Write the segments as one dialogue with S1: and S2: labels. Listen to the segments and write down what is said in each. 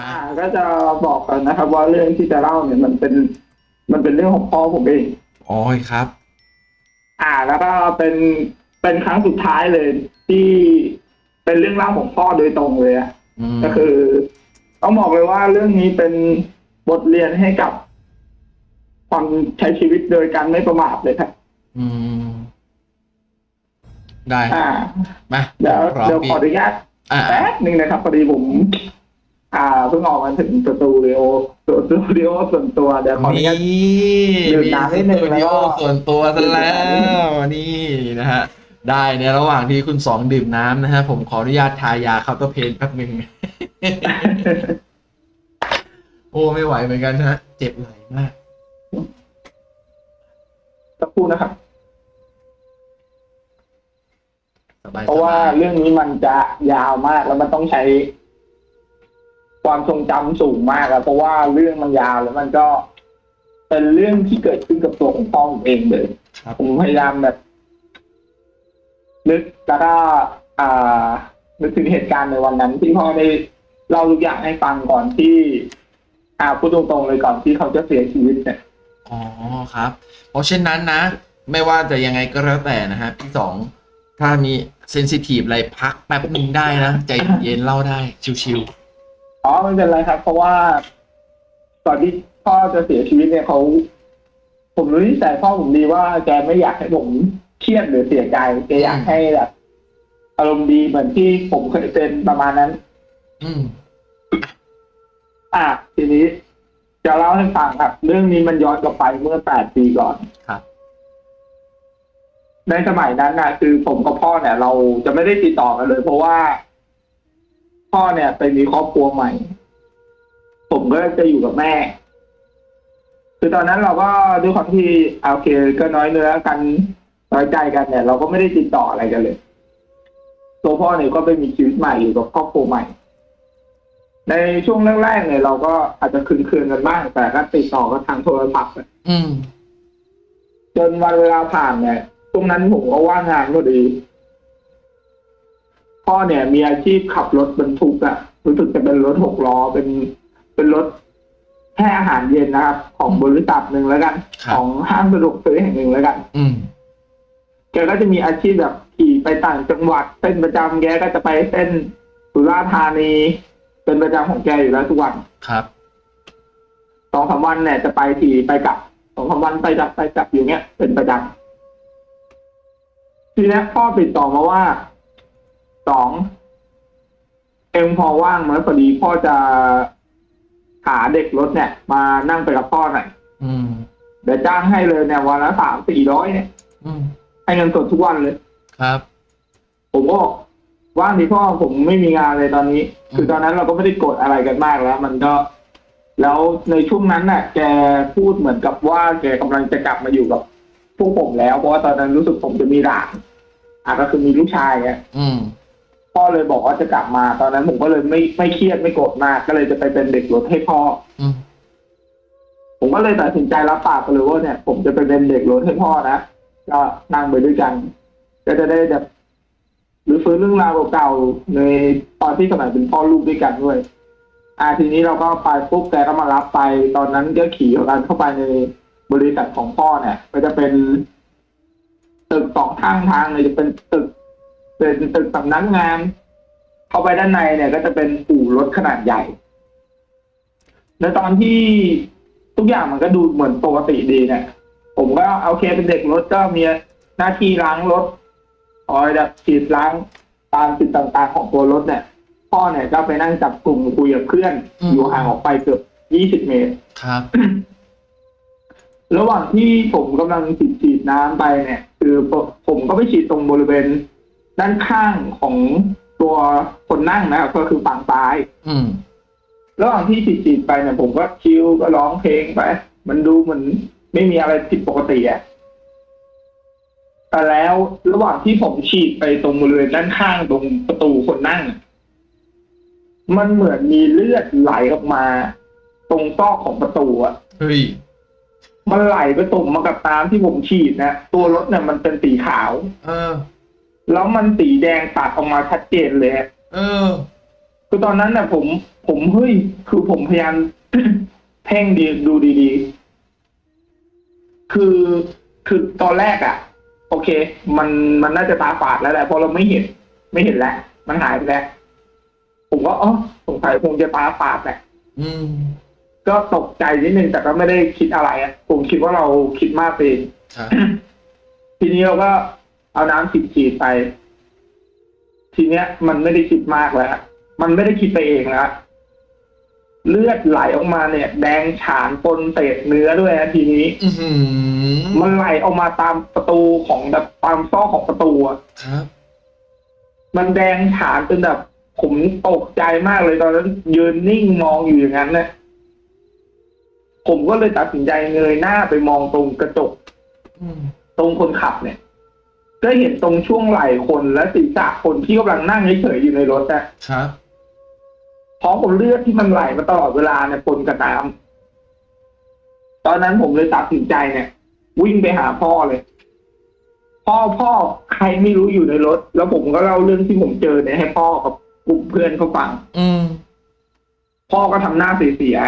S1: มา
S2: อ่าก็จะบอกกันนะครับ ว่าเรื่องที่จะเล่าเนี่ยมันเป็น มันเป็นเรื่องของพ่อผมเอง
S1: โอ้ยครับ
S2: อ่าแล้วก็เป็นเป็นครั้งสุดท้ายเลยที่เป็นเรื่องเล่าของพ่อโดยตรงเลยอะ
S1: อืม
S2: ก็คือ ต้องบอกเลยว่าเรื่องนี้เป็นบทเรียนให้กับความใช้ชีวิตโดยการไม่ประมาทเลยครับ
S1: อืม ได้
S2: อ่า
S1: มา
S2: เดี๋ยว
S1: พร้อม
S2: เดี๋ยว
S1: พี่
S2: ขออนุญาต
S1: อ่า
S2: แป๊บหนึ่งนะครับพอดีผม อ่าเพิ่งออกมาถึงสตูดิโอสตูดิโอส่วนตัวเดี๋ยวขออนุญาต
S1: นี่
S2: ดื่ม
S1: มี
S2: น้ำนิ
S1: ส
S2: ดนึง
S1: ตูดิโอ
S2: แล้วก็
S1: ส่วนตัวซะแล้วนี่นะฮะได้ในระหว่างที่คุณสองดื่มน้ำนะฮะผมขออนุญาตทายา Counterpain แป๊บหนึ่งโอ้ไม่ไหวเหมือนกันฮะ เจ็บไหล่มาก
S2: สักครู่นะครับ
S1: สบาย
S2: เพราะว่าเรื่องนี้มันจะยาวมากแล้วมันต้องใช้ ความทรงจำสูงมากอะเพราะว่าเรื่องมันยาวแล้วมันก็เป็นเรื่องที่เกิดขึ้นกับตัวของพ่อผมเองเลย
S1: ครับ
S2: ผมพยายามแบบนึกแล้วก็อ่านึกถึงเหตุการณ์ในวันนั้น ที่พ่อได้เล่าทุกอย่างให้ฟังก่อนที่ อ่าพูดตรงๆเลยก่อนที่เขาจะเสียชีวิตเนี่ย
S1: อ๋อครับ เพราะเช่นนั้นนะ ไม่ว่าจะยังไงก็แล้วแต่นะฮะพี่สองถ้ามีเซนซิทีฟอะไรพักแป๊บหนึ่งได้นะ ใจเย็นๆเล่าได้ชิว
S2: อ๋อไม่เป็นไรครับ เพราะว่าก่อนที่พ่อจะเสียชีวิตเนี่ยเขาผมรู้นิสัยพ่อผมดีว่าแกไม่อยากให้ผมเครียดหรือเสียใจแกอยากให้แบบอารมณ์ดีเหมือนที่ผมเคยเป็นประมาณนั้น
S1: ๆอืม
S2: อะทีนี้ จะเล่าให้ฟังครับ เรื่องนี้มันย้อนกลับไปเมื่อแปดปีก่อน
S1: ครับ
S2: ในสมัยนั้นนะคือผมกับพ่อเนี่ย เราจะไม่ได้ติดต่อกันเลย เพราะว่า พ่อเนี่ยไปมีครอบครัวใหม่ ผมก็จะอยู่กับแม่ คือตอนนั้นเราก็ด้วยความที่อะโอเคก็น้อยเนื้อกันน้อยใจกันเนี่ย เราก็ไม่ได้ติดต่ออะไรกันเลย ตัวพ่อเนี่ยก็ไปมีชีวิตใหม่อยู่กับครอบครัวใหม่ ในช่วงแรกๆเนี่ยเราก็อาจจะคืนคืนๆกันบ้าง แต่ก็ติดต่อกันทางโทรศัพท์
S1: อืม
S2: จนวันเวลาผ่านเนี่ยช่วงนั้นผมก็ว่างงานพอดี พ่อเนี่ยมีอาชีพขับรถบรรทุกอะรู้สึกจะเป็นรถหกล้อเป็นเป็นรถแค่อาหารเย็นนะครับ ของบริษัทหนึ่งแล้วกัน
S1: ครับ
S2: ของห้างสะดวกซื้อแห่งหนึ่งแล้วกัน
S1: อืม
S2: แกก็จะมีอาชีพแบบขี่ไปต่างจังหวัดเส้นประจำแกก็จะไปเส้นสุราษฎร์ธานี เป็นประจำของแกอยู่แล้วทุกวัน
S1: ครับ
S2: สองสามวันเนี่ยจะไปทีไปกลับสองสามวันไปกลับไปกลับอยู่เงี้ยเป็นประจำทีนี้พ่อติดต่อมาว่า สองเอ็มพอว่างไหมพอดีพ่อจะหาเด็กรถเนี่ย มานั่งไปกับพ่อหน่อย
S1: อืม
S2: เดี๋ยวจ้างให้เลยเนี่ยวันละสามสี่ร้อยเนี่ย
S1: อืม
S2: ให้เงินสดทุกวันเลย
S1: ครับ
S2: ผมก็บอกว่างดีพ่อผมไม่มีงานเลยตอนนี้
S1: อืม
S2: คือตอนนั้นเราก็ไม่ได้กดอะไรกันมากแล้ว มันก็ แล้วในช่วงนั้นน่ะ แกพูดเหมือนกับว่าแกกำลังจะกลับมาอยู่กับพวกผมแล้ว เพราะว่าตอนนั้นรู้สึกผมจะมีหลานอะก็คือมีลูกชายไง
S1: อืม
S2: พ่อเลยบอกว่าจะกลับมาตอนนั้นผมก็เลยไม่ไม่เครียดไม่โกรธมากก็เลยจะไปเป็นเด็กรถให้พ่อ
S1: อืม
S2: ผมก็เลยตัดสินใจรับปากไปเลยว่าเนี่ย ผมจะไปเป็นเด็กรถให้พ่อนะก็นั่งไปด้วยกัน ก็จะได้แบบหรือฟื้นเรื่องราวเก่าๆในตอนที่สมัยเป็นพ่อลูกด้วยกันด้วย อ่าทีนี้เราก็ไปปุ๊บแกก็มารับไป ตอนนั้นก็ขี่กันเข้าไปในบริษัทของพ่อเนี่ย ก็จะเป็นตึกสองข้างทางเลยจะเป็นตึก เป็นตึกสำนักงาน เข้าไปด้านในเนี่ย ก็จะเป็นอู่รถขนาดใหญ่ ในตอนที่ทุกอย่างมันก็ดูเหมือนปกติดีเนี่ย ผมก็โอเคเป็นเด็กรถก็มีหน้าที่ล้างรถคอยแบบฉีดล้างตามจุดต่างๆของตัวรถเนี่ย พ่อเนี่ยก็ไปนั่งจับกลุ่มคุยกับเพื่อน
S1: อืม
S2: อยู่ห่างออกไปเกือบยี่สิบเมตร
S1: ครับ
S2: ระหว่างที่ผมกำลังฉีดฉีดน้ำไปเนี่ย คือผมก็ไปฉีดตรงบริเวณ ด้านข้างของตัวคนนั่งนะครับก็คือฝั่งซ้าย
S1: อืม
S2: ระหว่างที่ฉีดฉีดไปเนี่ยผมก็ชิลก็ร้องเพลงไป มันดูเหมือนไม่มีอะไรผิดปกติอะแต่แล้วระหว่างที่ผมฉีดไปตรงบริเวณด้านข้างตรงประตูคนนั่งอะมันเหมือนมีเลือดไหลออกมา ตรงซอกของประตูอะ
S1: เฮ้ย
S2: มันไหลไปตุ่มมากับน้ำที่ผมฉีดนะตัวรถเนี่ยมันเป็นสีขาว
S1: เออ
S2: แล้วมันสีแดงตัดออกมาชัดเจนเลยอะ
S1: เออ
S2: คคือตอนนั้นน่ะ ผม ผมเฮ้ย คือผมพยายามเพ่งดีดูดีๆ คือคือตอนแรกอะ่ะ โอเค มันมันน่าจะตาฝาดแล้วแหละเพราะเราไม่เห็น ไม่เห็นแล้วมันหายไปแล้วผมก็อ๋อสงสัยคงจะตาฝาดแหละ
S1: อืม
S2: ก็ตกใจนิดนึงแต่ก็ไม่ได้คิดอะไรอะผมคิดว่าเราคิดมากไปเอง
S1: ครับ
S2: ทีนี้เราก็ เอาน้ำฉีดฉีดๆไป ทีเนี้ย มันไม่ได้คิดมากแล้ว มันไม่ได้คิดไปเองแล้วเลือดไหลออกมาเนี่ย แดงฉานปนเศษเนื้อด้วยนะทีนี้
S1: อือหือ
S2: มันไหลออกมาตามประตูของแบบตามซอกของประตูอะ
S1: ครับ
S2: มันแดงฉานจนแบบผมตกใจมากเลยตอนนั้น ยืนนิ่งมองอยู่อย่างนั้นเนี่ยผมก็เลยตัดสินใจเงยหน้าไปมองตรงกระจก
S1: อืม
S2: ตรงคนขับเนี่ย ก็เห็นตรงช่วงไหล่คนและศีรษะคนที่กำลังนั่งเฉยๆอยู่ในรถนะครับพร้อมกับเลือดที่มันไหลมาตลอดเวลาเนี่ยปนกับน้ำตอนนั้นผมเลยตัดสินใจเนี่ย วิ่งไปหาพ่อเลย พ่อพ่อใครไม่รู้อยู่ในรถ แล้วผมก็เล่าเรื่องที่ผมเจอเนี่ยให้พ่อกับกลุ่มเพื่อนเขาฟัง
S1: อืม
S2: พ่อก็ทำหน้าเสีย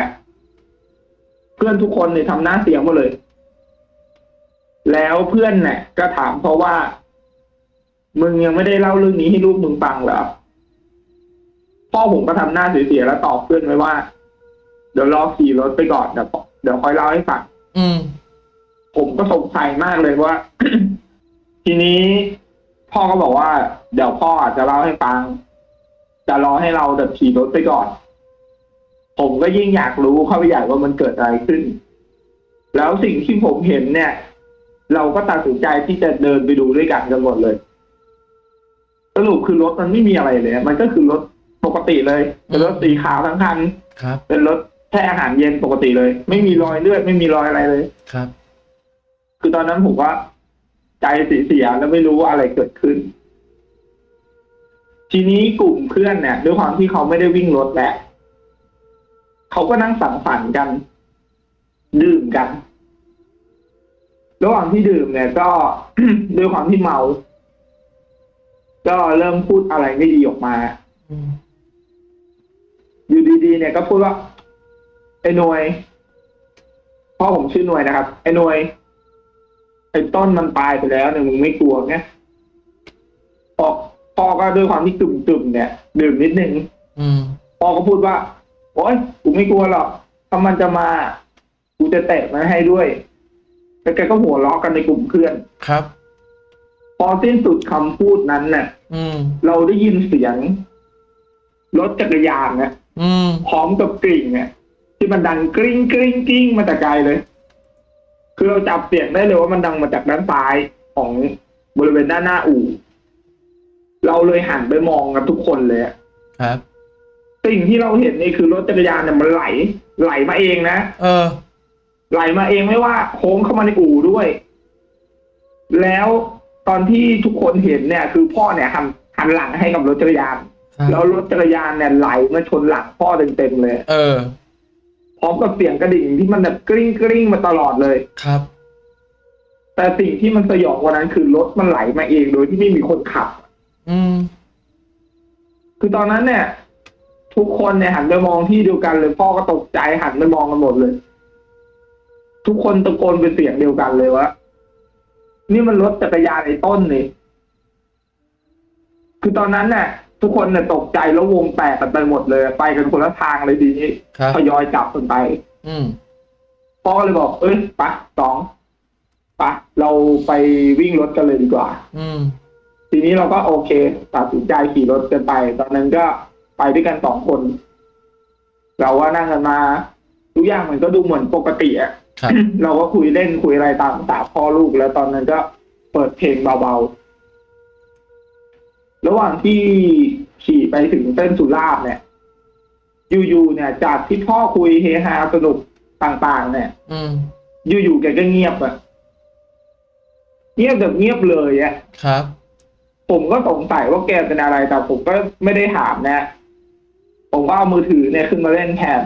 S2: ๆเพื่อนทุกคนเนี่ยทำหน้าเสียหมดเลย แล้วเพื่อนเนี่ยก็ถามเพราะว่า มึงยังไม่ได้เล่าเรื่องนี้ให้ลูกมึงฟังเหรอ พ่อผมก็ทำหน้าเสียๆแล้วตอบเพื่อนไว้ว่า เดี๋ยวรอขี่รถไปก่อนเดี๋ยวเดี๋ยวค่อยเล่าให้ฟัง
S1: อืม
S2: ผมก็สงสัยมากเลยว่า ทีนี้พ่อก็บอกว่า เดี๋ยวพ่ออาจจะเล่าให้ฟัง จะรอให้เราเดินขี่รถไปก่อน ผมก็ยิ่งอยากรู้เข้าไปใหญ่ว่ามันเกิดอะไรขึ้น แล้วสิ่งที่ผมเห็นเนี่ย เราก็ตัดสินใจที่จะเดินไปดูด้วยกันกันหมดเลย สรุปคือรถมันไม่มีอะไรเลย มันก็คือรถปกติเลยเป็นรถสีขาวทั้งคัน
S1: ครับ
S2: เป็นรถแช่อาหารเย็นปกติเลย ไม่มีรอยเลือดไม่มีรอยอะไรเลย
S1: ครับ
S2: คือตอนนั้นผมว่า ใจเสียๆแล้วไม่รู้ว่าอะไรเกิดขึ้น ทีนี้กลุ่มเพื่อนเนี่ยด้วยความที่เขาไม่ได้วิ่งรถแหละเขาก็นั่งสังสรรค์กันดื่มกัน ระหว่างที่ดื่มเนี่ยก็ด้วยความที่เมา ก็เริ่มพูดอะไรไม่ดีออกมา
S1: อืม
S2: อยู่ดีๆเนี่ยก็พูดว่าไอ้หน่วยพ่อผมชื่อหน่วยนะครับ ไอ้หน่วยไอ้ต้นมันตายไปแล้วเนี่ยมึงไม่กลัวไงพ่อพ่อก็ด้วยความที่ตุ่มๆเนี่ยดื่มนิดนึง
S1: อืม
S2: พ่อก็พูดว่าโอ๊ยกูไม่กลัวหรอกถ้ามันจะมากูจะเตะมันให้ด้วยแล้วแกก็หัวเราะกันในกลุ่มเพื่อน
S1: ครับ
S2: พอสิ้นสุดคำพูดนั้นเนี่ย
S1: อืม
S2: เราได้ยินเสียงรถจักรยานเนี่ย
S1: อืม
S2: พร้อมกับกริ่งเนี่ยที่มันดังกริ้งกริ้งกริ้งมาแต่ไกลเลย คือเราจับเสียงได้เลยว่ามันดังมาจากด้านซ้ายของบริเวณด้านหน้าอู่ เราเลยหันไปมองกันทุกคนเลยอะ
S1: ครับ
S2: สิ่งที่เราเห็นนี่คือรถจักรยานเนี่ยมันไหล ไหลมาเองนะ
S1: เออ
S2: ไหลมาเองไม่ว่าโค้งเข้ามาในอู่ด้วย แล้ว ตอนที่ทุกคนเห็นเนี่ย คือพ่อเนี่ยหันหันหลังให้กับรถจักรยาน
S1: ครับ
S2: แล้วรถจักรยานเนี่ยไหลมาชนหลังพ่อเต็มๆเลย
S1: เออ
S2: พร้อมกับเสียงกระดิ่งที่มันแบบกริ้งกริ้งมาตลอดเลย
S1: ครับ
S2: แต่สิ่งที่มันสยองกว่านั้นคือรถมันไหลมาเองโดยที่ไม่มีคนขับ
S1: อืม
S2: คือตอนนั้นเนี่ย ทุกคนเนี่ยหันไปมองที่เดียวกันเลยพ่อก็ตกใจหันไปมองกันหมดเลย ทุกคนตะโกนเป็นเสียงเดียวกันเลยว่า นี่มันรถจักรยานไอ้ต้นนี่คือตอนนั้นเนี่ยทุกคนเนี่ยตกใจแล้ววงแตกกันไปหมดเลย ไปกันคนละทางเลยทีนี้
S1: ครับ
S2: ทยอยกลับกันไป
S1: อืม
S2: พ่อก็เลยบอก เอ้ยไปะสองไปะเราไปวิ่งรถกันเลยดีกว่า
S1: อืม
S2: ทีนี้เราก็โอเคตัดสินใจขี่รถกันไป ตอนนั้นก็ไปด้วยกันสองคน เราว่านั่งกันมาทุกอย่างมันก็ดูเหมือนปกติอะ
S1: ครับ
S2: เราก็คุยเล่นคุยอะไรตามภาษาพ่อลูกแล้วตอนนั้นก็เปิดเพลงเบาๆ ระหว่างที่ขี่ไปถึงเส้นสุราษฎร์เนี่ยอยู่ๆเนี่ย จากที่พ่อคุยเฮฮาสนุกต่างๆ เนี่ย
S1: อืม
S2: อยู่ๆแกก็เงียบอะเงียบแบบเงียบเลยอะ
S1: ครับ
S2: ผมก็สงสัยว่าแกเป็นอะไรแต่ผมก็ไม่ได้ถามนะ ผมก็เอามือถือเนี่ยขึ้นมาเล่นแทน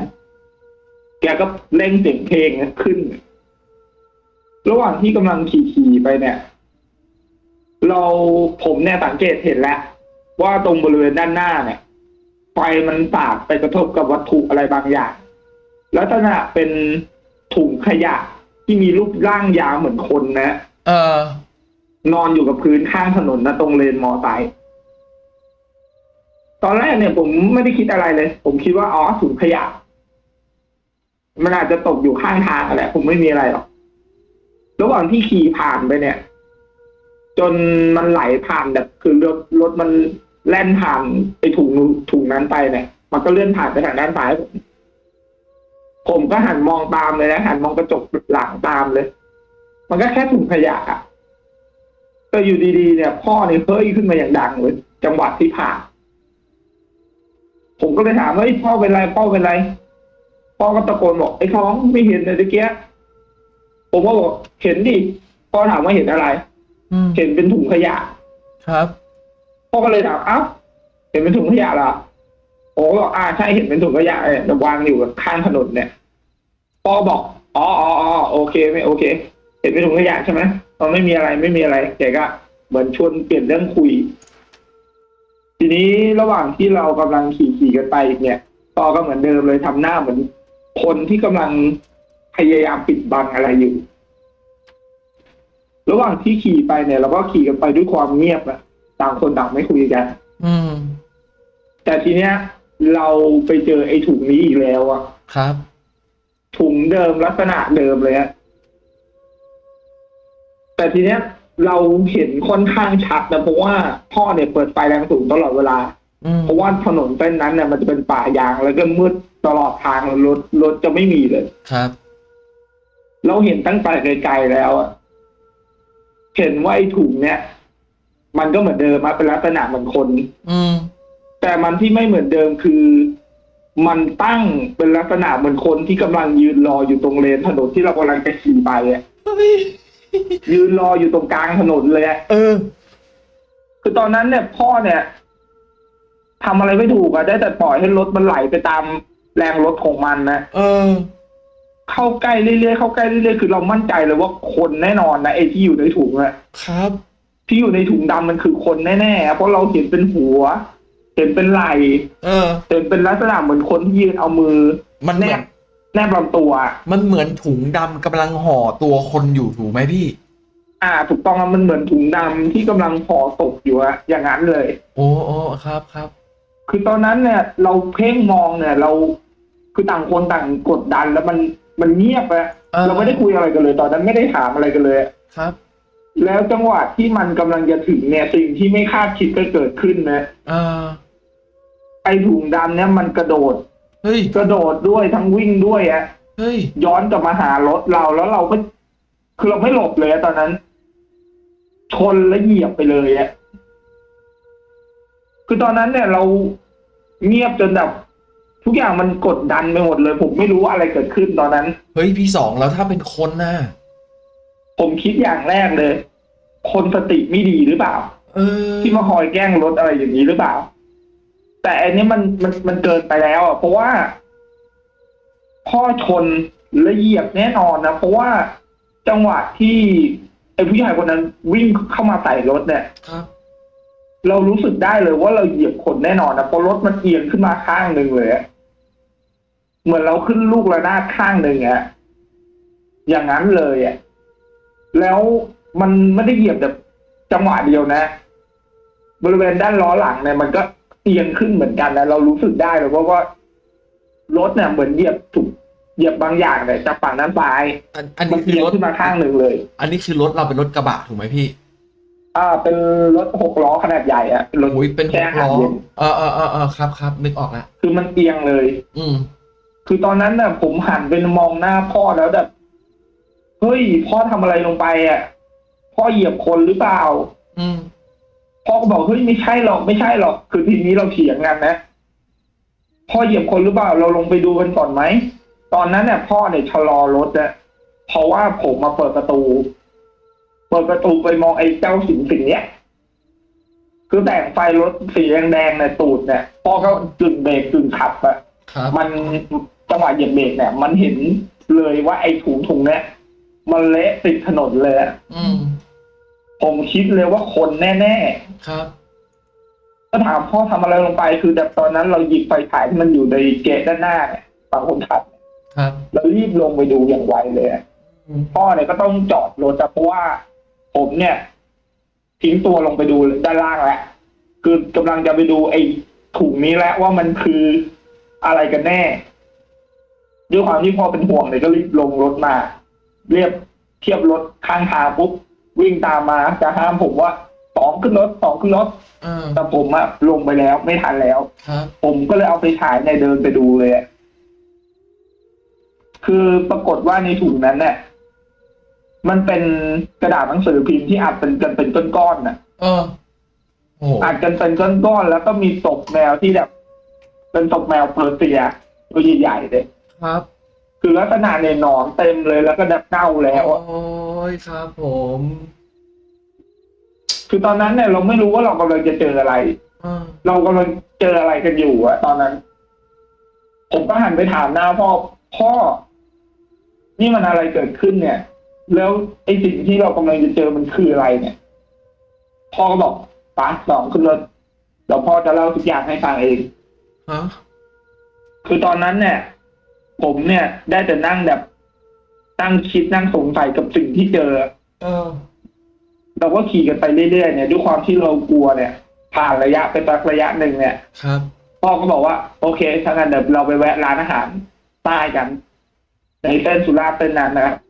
S2: แกก็เล่งเสียงเพลงขึ้น ระหว่างที่กำลังขี่ๆไปเนี่ย เราผมเนี่ยสังเกตเห็นแล้ว ว่าตรงบริเวณด้านหน้าเนี่ยไฟมันสาดไปกระทบกับวัตถุอะไรบางอย่างลักษณะเป็นถุงขยะที่มีรูปร่างยาวเหมือนคนนะ
S1: เออ
S2: นอนอยู่กับพื้นข้างถนนนะตรงเลนมอไซค์ตอนแรกเนี่ยผมไม่ได้คิดอะไรเลย ผมคิดว่าอ๋อถุงขยะ มันอาจจะตกอยู่ข้างทางอะไรผมไม่มีอะไรหรอกระหว่างที่ขี่ผ่านไปเนี่ย จนมันไหลผ่านแบบคือรถรถมันแล่นผ่านไอ้ถุงถุงนั้นไปเนี่ย มันก็เลื่อนผ่านไปทางด้านซ้ายผมผมก็หันมองตามเลยนะหันมองกระจกหลังตามเลย มันก็แค่ถุงขยะอะแต่อยู่ดีๆ เนี่ยพ่อเนี่ยเฮ้ยขึ้นมาอย่างดังเลยจังหวัดที่ผ่านผมก็เลยถามว่าพ่อเป็นไรพ่อเป็นไร พ่อก็ตะโกนบอกไอ้ท้องไม่เห็นเลยตะเกียะผมก็บอกเห็นดิพ่อถามว่าเห็นอะไร
S1: อืม
S2: เห็นเป็นถุงขยะ
S1: ครับ
S2: พ่อก็เลยถามเอ้าเห็นเป็นถุงขยะเหรอผมก็บอกอ่าใช่เห็นเป็นถุงขยะเนี่ยวางอยู่ข้างถนนเนี่ยพ่อบอกอ๋ออ๋ออ๋อโอเคไม่โอเค เห็นเป็นถุงขยะใช่ไหมตอนไม่มีอะไรไม่มีอะไรแกก็เหมือนชวนเปลี่ยนเรื่องคุย ทีนี้ระหว่างที่เรากำลังขี่ขี่กันไปเนี่ยต่อก็เหมือนเดิมเลยทำหน้าเหมือน คนที่กำลังพยายามปิดบังอะไรอยู่ ระหว่างที่ขี่ไปเนี่ยเราก็ขี่กันไปด้วยความเงียบอะต่างคนต่างไม่คุยกัน
S1: อืม
S2: แต่ทีเนี้ย เราไปเจอไอ้ถุงนี้อีกแล้วอะ
S1: ครับ
S2: ถุงเดิมลักษณะเดิมเลยอะแต่ทีเนี้ย เราเห็นค่อนข้างชัดนะเพราะว่าพ่อเนี่ยเปิดไฟแรงสูงตลอดเวลา
S1: อืม
S2: เพราะว่าถนนเส้นนั้นเนี่ยมันจะเป็นป่ายางแล้วก็มืดตลอดทางรถรถจะไม่มีเลย
S1: ครับ
S2: เราเห็นตั้งแต่ไกลๆแล้วอะเห็นว่าไอ้ถุงเนี่ย มันก็เหมือนเดิมมาเป็นลักษณะเหมือนคน
S1: อืม
S2: แต่มันที่ไม่เหมือนเดิมคือ มันตั้งเป็นลักษณะเหมือนคนที่กำลังยืนรออยู่ตรงเลนถนนที่เรากำลังจะขี่ไปอะ
S1: เฮ้ย
S2: ยืนรออยู่ตรงกลางถนนเลยอะ
S1: เออ
S2: คือตอนนั้นเนี่ย พ่อเนี่ย ทำอะไรไม่ถูกอะได้แต่ปล่อยให้รถมันไหลไปตามแรงรถของมันนะ
S1: เออ
S2: เข้าใกล้เรื่อยๆเข้าใกล้เรื่อยๆคือเรามั่นใจเลยว่าคนแน่นอนนะไอ้ที่อยู่ในถุงอะ
S1: ครับ
S2: ที่อยู่ในถุงดำมันคือคนแน่ๆอะเพราะเราเห็นเป็นหัว เห็นเป็นไหล่
S1: เออ
S2: เห็นเป็นลักษณะเหมือนคนที่ยืนเอามือ
S1: มันเห
S2: แน
S1: มือน
S2: บแนบลำตัวอะ
S1: มันเหมือนถุงดำกำลังห่อตัวคนอยู่ถูกไหมพี่
S2: อ่า ถูกต้องอะมันเหมือนถุงดำที่กำลังพอตกอยู่อะอย่างนั้นเลย
S1: โอ้โอ้ครับครับ
S2: คือตอนนั้นเนี่ย เราเพ่งมองเนี่ย เราคือต่างคนต่างกดดันแล้วมันมันเงียบอะ
S1: เออ
S2: เราไม่ได้คุยอะไรกันเลย ตอนนั้นไม่ได้ถามอะไรกันเลย
S1: ครับ
S2: แล้วจังหวะที่มันกำลังจะถึงเนี่ย สิ่งที่ไม่คาดคิดก็เกิดขึ้นนะ
S1: เออ
S2: ไอถุงดำเนี่ยมันกระโดด
S1: เฮ้ย
S2: กระโดดด้วยทั้งวิ่งด้วยอะ
S1: เฮ้ย
S2: ย้อนกลับมาหารถเราแล้วเราก็คือเราไม่หลบเลยอะตอนนั้น ชนแล้วเหยียบไปเลยอะ คือตอนนั้นเนี่ยเราเงียบจนแบบทุกอย่างมันกดดันไปหมดเลย ผมไม่รู้ว่าอะไรเกิดขึ้นตอนนั้น
S1: เฮ้ยพี่สองแล้วถ้าเป็นคนน่ะ
S2: ผมคิดอย่างแรกเลย คนสติไม่ดีหรือเปล่า
S1: เออ
S2: ที่มาคอยแกล้งรถอะไรอย่างนี้หรือเปล่า แต่อันนี้มันมันมันเกินไปแล้วอะเพราะว่าพ่อชนและเหยียบแน่นอนนะเพราะว่าจังหวะที่ไอ้ผู้ชายคนนั้นวิ่งเข้ามาใส่รถเนี่ย
S1: ครับ
S2: เรารู้สึกได้เลยว่าเราเหยียบคนแน่นอนนะเพราะรถมันเอียงขึ้นมาข้างหนึ่งเลยอะเหมือนเราขึ้นลูกระนาดข้างหนึ่งอะอย่างนั้นเลยอะแล้วมันไม่ได้เหยียบแบบจังหวะเดียวนะ บริเวณด้านล้อหลังเนี่ยมันก็เอียงขึ้นเหมือนกันนะเรารู้สึกได้เลยเพราะว่ารถเนี่ยเหมือนเหยียบถูกเหยียบบางอย่างเนี่ยจากฝั่งด้านซ้าย
S1: อันอัน
S2: มั
S1: นี้
S2: น
S1: คือ
S2: เอียง
S1: รถ
S2: ขึ้นมาข้างหนึ่งเลย
S1: อันนี้คือรถเราเป็นรถกระบะถูกไหมพี่
S2: อ่า เป็นรถหกล้อขนาดใหญ่อะรถ
S1: โอ้ยเป็นห
S2: แช่
S1: ก
S2: อาหาร
S1: ล้อ
S2: เย็น
S1: เออเออเออเออครับครับนึกออกแล้ว
S2: คือมันเอียงเลย
S1: อืม
S2: คือตอนนั้นน่ะ ผมหันไปมองหน้าพ่อแล้วแบบเฮ้ยพ่อทำอะไรลงไปอะ พ่อเหยียบคนหรือเปล่า
S1: อืม
S2: พ่อก็บอกเฮ้ยไม่ใช่หรอกไม่ใช่หรอก คือทีนี้เราเถียงกันนะพ่อเหยียบคนหรือเปล่า เราลงไปดูกันก่อนไหมตอนนั้นเนี่ยพ่อเนี่ยชะลอรถนะเพราะว่าผมมาเปิดประตู เปิดประตูไปมองไอ้เจ้าสิ่งสิ่งเนี้ย คือแต่งไฟรถสีแดงๆในตูดเนี่ยพ่อก็กึ่งเบรกกึ่งขับอะ
S1: ครับ
S2: มันจังหวะเหยียบเบรกเนี่ย มันเห็นเลยว่าไอ้ถุงถุงเนี่ยมันเละติดถนนเลยอะ
S1: อืม
S2: ผมคิดเลยว่าคนแน่
S1: ครับ
S2: ก็ถามพ่อทำอะไรลงไป คือแต่ตอนนั้นเราหยิบไฟฉายที่มันอยู่ในเกตด้านหน้าเนี่ยฝั่งคนขับ
S1: ครับ
S2: เรารีบลงไปดูอย่างไวเลยอะ
S1: อืม
S2: พ่อเนี่ยก็ต้องจอดรถอะเพราะว่า ผมเนี่ย ทิ้งตัวลงไปดูด้านล่างแล้ว คือกำลังจะไปดูไอ้ถุงนี้แล้วว่ามันคืออะไรกันแน่ ด้วยความที่พ่อเป็นห่วงเลยก็รีบลงรถมา เรียบเทียบรถข้างทางปุ๊บวิ่งตามมาจะห้ามผมว่าสองขึ้นรถสองขึ้นรถ
S1: อ่า
S2: แต่ผมอะลงไปแล้วไม่ทันแล้ว
S1: ครับ
S2: ผมก็เลยเอาไปฉายในยเดินไปดูเลยอะคือปรากฏว่าในถุงนั้นเนี่ย มันเป็นกระดาษหนังสือพิมพ์ที่อัดเป็นกันเป็นก้อนๆน่ะ
S1: เออโอ้โห
S2: อัดกันเป็นก้อนๆแล้วก็มีศพแมวที่แบบ เป็นศพแมวเปอร์เซียตัวใหญ่ๆเลย
S1: ครับ
S2: คือลักษณะเนี่ยหนอนเต็มเลยแล้วก็แบบเน่าแล้วอะ
S1: โอ้ยครับผม
S2: คือตอนนั้นเนี่ยเราไม่รู้ว่าเรากำลังจะเจออะไร
S1: อ่า
S2: เรากำลังเจออะไรกันอยู่อะตอนนั้น ผมก็หันไปถามหน้าพ่อพ่อ นี่มันอะไรเกิดขึ้นเนี่ย แล้วไอ้สิ่งที่เรากำลังจะเจอมันคืออะไรเนี่ย พ่อก็บอกป้าสองขึ้นรถเดี๋ยวพ่อจะเล่าทุกอย่างให้ฟังเอง
S1: ฮะ
S2: คือตอนนั้นเนี่ย ผมเนี่ย ได้แต่นั่งแบบนั่งคิดนั่งสงสัยกับสิ่งที่เจอ
S1: เออ
S2: เราก็ขี่กันไปเรื่อยๆเนี่ยด้วยความที่เรากลัวเนี่ย ผ่านระยะไปสักระยะหนึ่งเนี่ย
S1: ครับ
S2: พ่อก็บอกว่า โอเคถ้างั้นเดี๋ยวเราไปแวะร้านอาหารใต้กันในเส้นสุราษฎร์เส้นนั้นนะครับพ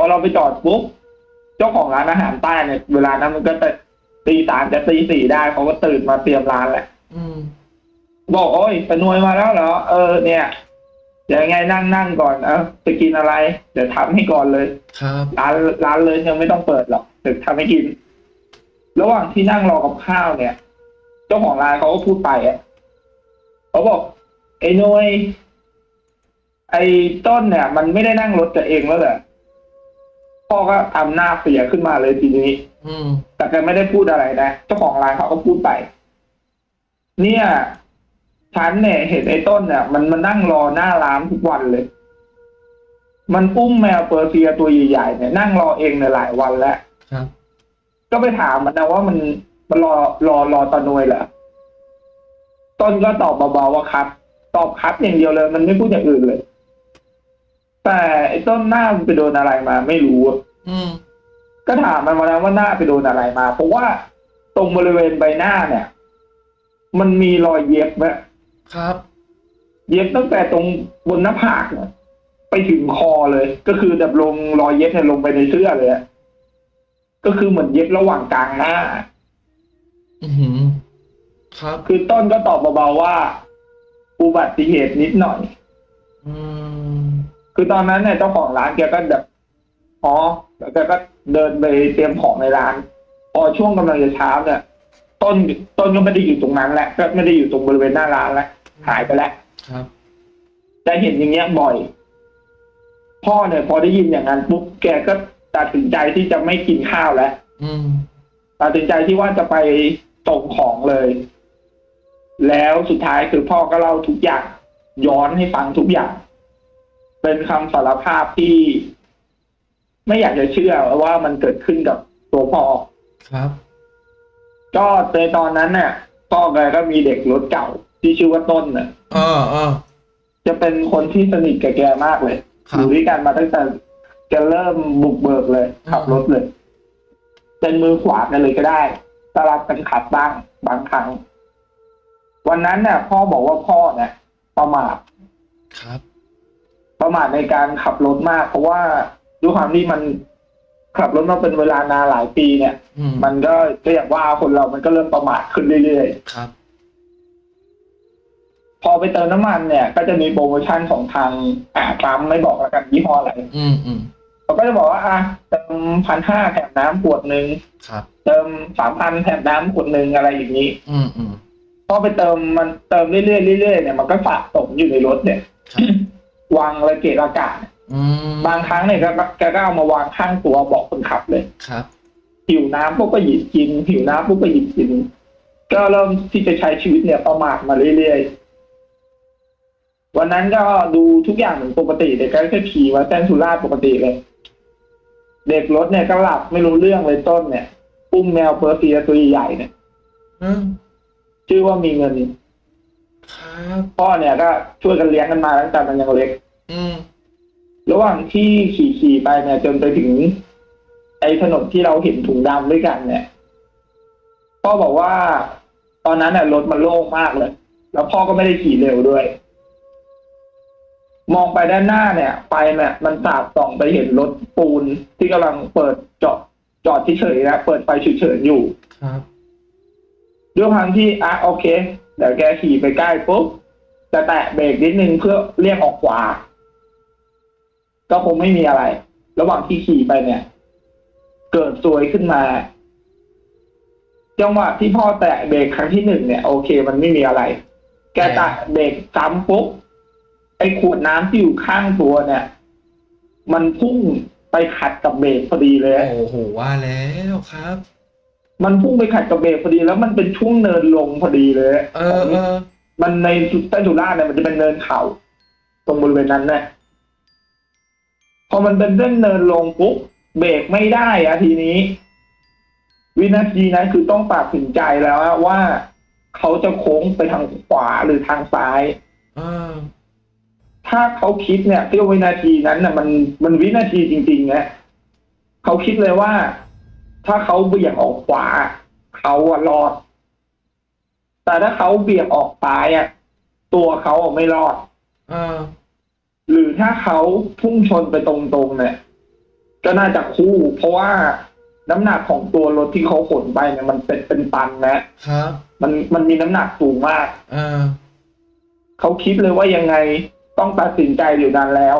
S2: อเราไปจอดปุ๊บเจ้าของร้านอาหารใต้เนี่ยเวลานั้นมันก็จะตีสามจะตีสี่ได้เขาก็ตื่นมาเตรียมร้านแหละ
S1: อืม
S2: บอกโอ้ยปนวยมาแล้วเหรอเออ เนี่ยเดี๋ยวยังไงนั่งนั่งก่อน เออจะกินอะไร เดี๋ยวทำให้ก่อนเลย
S1: ครับ
S2: ร้านร้านเลยยังไม่ต้องเปิดหรอกเดี๋ยวทำให้กิน ระหว่างที่นั่งรอกับข้าวเนี่ย เจ้าของร้านเขาก็พูดไปอะเขาบอกไอ้หนวยไอ้ต้นเนี่ย มันไม่ได้นั่งรถกับเองแล้วเหรอ พ่อก็ทำหน้าเสียขึ้นมาเลยทีนี้
S1: อืม
S2: แต่แกไม่ได้พูดอะไรนะ เจ้าของร้านเขาก็พูดไป เนี่ยฉันเนี่ยเห็นไอ้ต้นเนี่ยมันมานั่งรอหน้าร้านทุกวันเลย มันอุ้มแมวเปอร์เซียตัวใหญ่ๆเนี่ยนั่งรอเองเนี่ยหลายวันแล้ว
S1: ครับ
S2: ก็ไปถามมันนะว่ามันมันรอรอรอตอนนวยเหรอต้นก็ตอบเบาๆว่าครับ ตอบครับอย่างเดียวเลย มันไม่พูดอย่างอื่นเลย แต่ไอ้ต้นหน้ามันไปโดนอะไรมาไม่รู้อะ
S1: อืม
S2: ก็ถามมันมาแล้วว่าหน้าไปโดนอะไรมา เพราะว่าตรงบริเวณใบหน้าเนี่ย มันมีรอยเย็บไหม
S1: ครับ
S2: เย็บตั้งแต่ตรงบนหน้าผากเนี่ยไปถึงคอเลย ก็คือแบบลงรอยเย็บเนี่ยลงไปในเสื้อเลยอะก็คือเหมือนเย็บระหว่างกลางหน้า
S1: อือหือ ครับ
S2: คือต้นก็ตอบเบาๆว่า อุบัติเหตุนิดหน่อย
S1: อืม
S2: คือตอนนั้นเนี่ยเจ้าของร้านแกก็แบบอ๋อแล้วแกก็เดินไปเตรียมของในร้านพอช่วงกำลังจะเช้าเนี่ยต้นต้นก็ไม่ได้อยู่ตรงนั้นแหละก็ไม่ได้อยู่ตรงบริเวณหน้าร้านแล้วหายไปแล้ว
S1: ครับ
S2: แต่เห็นอย่างเงี้ยบ่อย พ่อเนี่ยพอได้ยินอย่างนั้นปุ๊บแกก็ตัดสินใจที่จะไม่กินข้าวแล้ว
S1: อืม
S2: ตัดสินใจที่ว่าจะไปส่งของเลย แล้วสุดท้ายคือพ่อก็เล่าทุกอย่างย้อนให้ฟังทุกอย่าง เป็นคำสารภาพที่ ไม่อยากจะเชื่อว่ามันเกิดขึ้นกับตัวพ่อ
S1: ครับ
S2: ก็ในตอนนั้นเนี่ยพ่อแกก็มีเด็กรถเก่าที่ชื่อว่าต้นเนี่ย
S1: เออเออ
S2: จะเป็นคนที่สนิทกับแกมากเลย
S1: ครั
S2: อบยู่ด้วยกันมาตั้งแต่แกเริ่มบุกเบิกเลยขับรถเลยเป็นมือขวากันเลยก็ได้สลับกันขับบ้างบางครั้ง วันนั้นเนี่ยพ่อบอกว่าพ่อเนี่ยประมาท
S1: ครับ
S2: ประมาทในการขับรถมาก เพราะว่าด้วยความที่มันขับรถมาเป็นเวลานานหลายปีเนี่ย
S1: อืม
S2: มันก็ก็อย่างว่าคนเรามันก็เริ่มประมาทขึ้นเรื่อยๆ
S1: ครับ
S2: พอไปเติมน้ำมันเนี่ย ก็จะมีโปรโมชั่นของทางอ่าปั๊มไม่บอกแล้วกันยี่ห้ออะไร
S1: อืมอืม
S2: เขาก็จะบอกว่าอะเติมพันห้าแถมน้ำขวดหนึ่ง
S1: ครับ
S2: เติมสามพันแถมน้ำขวดหนึ่งอะไรอย่างนี้
S1: อืมอืม
S2: พอไปเติมมันเติมเรื่อยๆเรื่อยๆเนี่ยมันก็สะสมอยู่ในรถเนี่ย
S1: ครับ
S2: วางระเกะระกาศ
S1: อืม
S2: บางครั้งเนี่ยก็แกก็เอามาวางข้างตัวเบอกคนขับเลย
S1: ครับ
S2: หิวน้ำปุ๊บก็หยิบกิน หิวน้ำปุ๊บก็หยิบกิน ก็เริ่มที่จะใช้ชีวิตเนี่ยประมาทมาเรื่อยๆ วันนั้นก็ดูทุกอย่างเหมือนปกติเด็กก็แค่ขี่มาเส้นสุราษฎร์ปกติเลย เด็กรถเนี่ยก็หลับไม่รู้เรื่องเลยต้นเนี่ยอุ้มแมวเปอร์เซียตัวใหญ่ๆเนี่ย
S1: อืม
S2: ชื่อว่ามีเงิน
S1: ครับ
S2: พ่อเนี่ยก็ช่วยกันเลี้ยงกันมาตั้งแต่มันยังเล็ก
S1: อืม
S2: ระหว่างที่ขี่ขี่ๆไปเนี่ย จนไปถึงไอ้ถนนที่เราเห็นถุงดำด้วยกัน เนี่ยพ่อบอกว่าตอนนั้นเนี่ยรถมันโล่งมากเลย แล้วพ่อก็ไม่ได้ขี่เร็วด้วย มองไปด้านหน้าเนี่ยไฟเนี่ยมันสาดส่องไปเห็นรถปูนที่กำลังเปิดจอดจอดเฉยๆนะเปิดไฟฉุกเฉินอยู่
S1: ครับ
S2: ด้วยความที่อะโอเค เดี๋ยวแกขี่ไปใกล้ปุ๊บจะแตะเบรกนิดนึงเพื่อเรียกออกขวา ก็คงไม่มีอะไร ระหว่างที่ขี่ไปเนี่ย เกิดซวยขึ้นมาจังหวะที่พ่อแตะเบรกครั้งที่หนึ่งเนี่ย โอเค มันไม่มีอะไร แกแตะเบรกซ้ำปุ๊บไอ้ขวดน้ำที่อยู่ข้างตัวเนี่ย มันพุ่งไปขัดกับเบรกพอดีเลย
S1: โอ้โหว่าแล้วครับ
S2: มันพุ่งไปขัดกับเบรกพอดีแล้วมันเป็นช่วงเนินลงพอดีเลย
S1: เออเออ
S2: มันในใต้สุราษฎร์เนี่ยมันจะเป็นเนินเขาตรงบริเวณนั้นเนี่ยพอมันเป็นเส้นเนินลงปุ๊บเบรกไม่ได้อะทีนี้ วินาทีนั้นคือต้องตัดสินใจแล้วอะว่าเขาจะโค้งไปทางขวาหรือทางซ้าย
S1: เออ
S2: ถ้าเขาคิดเนี่ยเที่ยววินาทีนั้นน่ะ มันมันวินาทีจริงๆนะเขาคิดเลยว่า ถ้าเขาเบี่ยงออกขวาเขาอะรอด แต่ถ้าเขาเบี่ยงออกซ้ายอะตัวเขาอะไม่รอด
S1: เออ
S2: หรือถ้าเขาพุ่งชนไปตรงๆเนี่ย ก็น่าจะคู่ เพราะว่าน้ำหนักของตัวรถที่เขาขนไปเนี่ยมันเป็นเป็นตันนะครับ มันมันมีน้ำหนักสูงมาก
S1: เออ
S2: เขาคิดเลยว่ายังไงต้องตัดสินใจอยู่นั้นแล้ว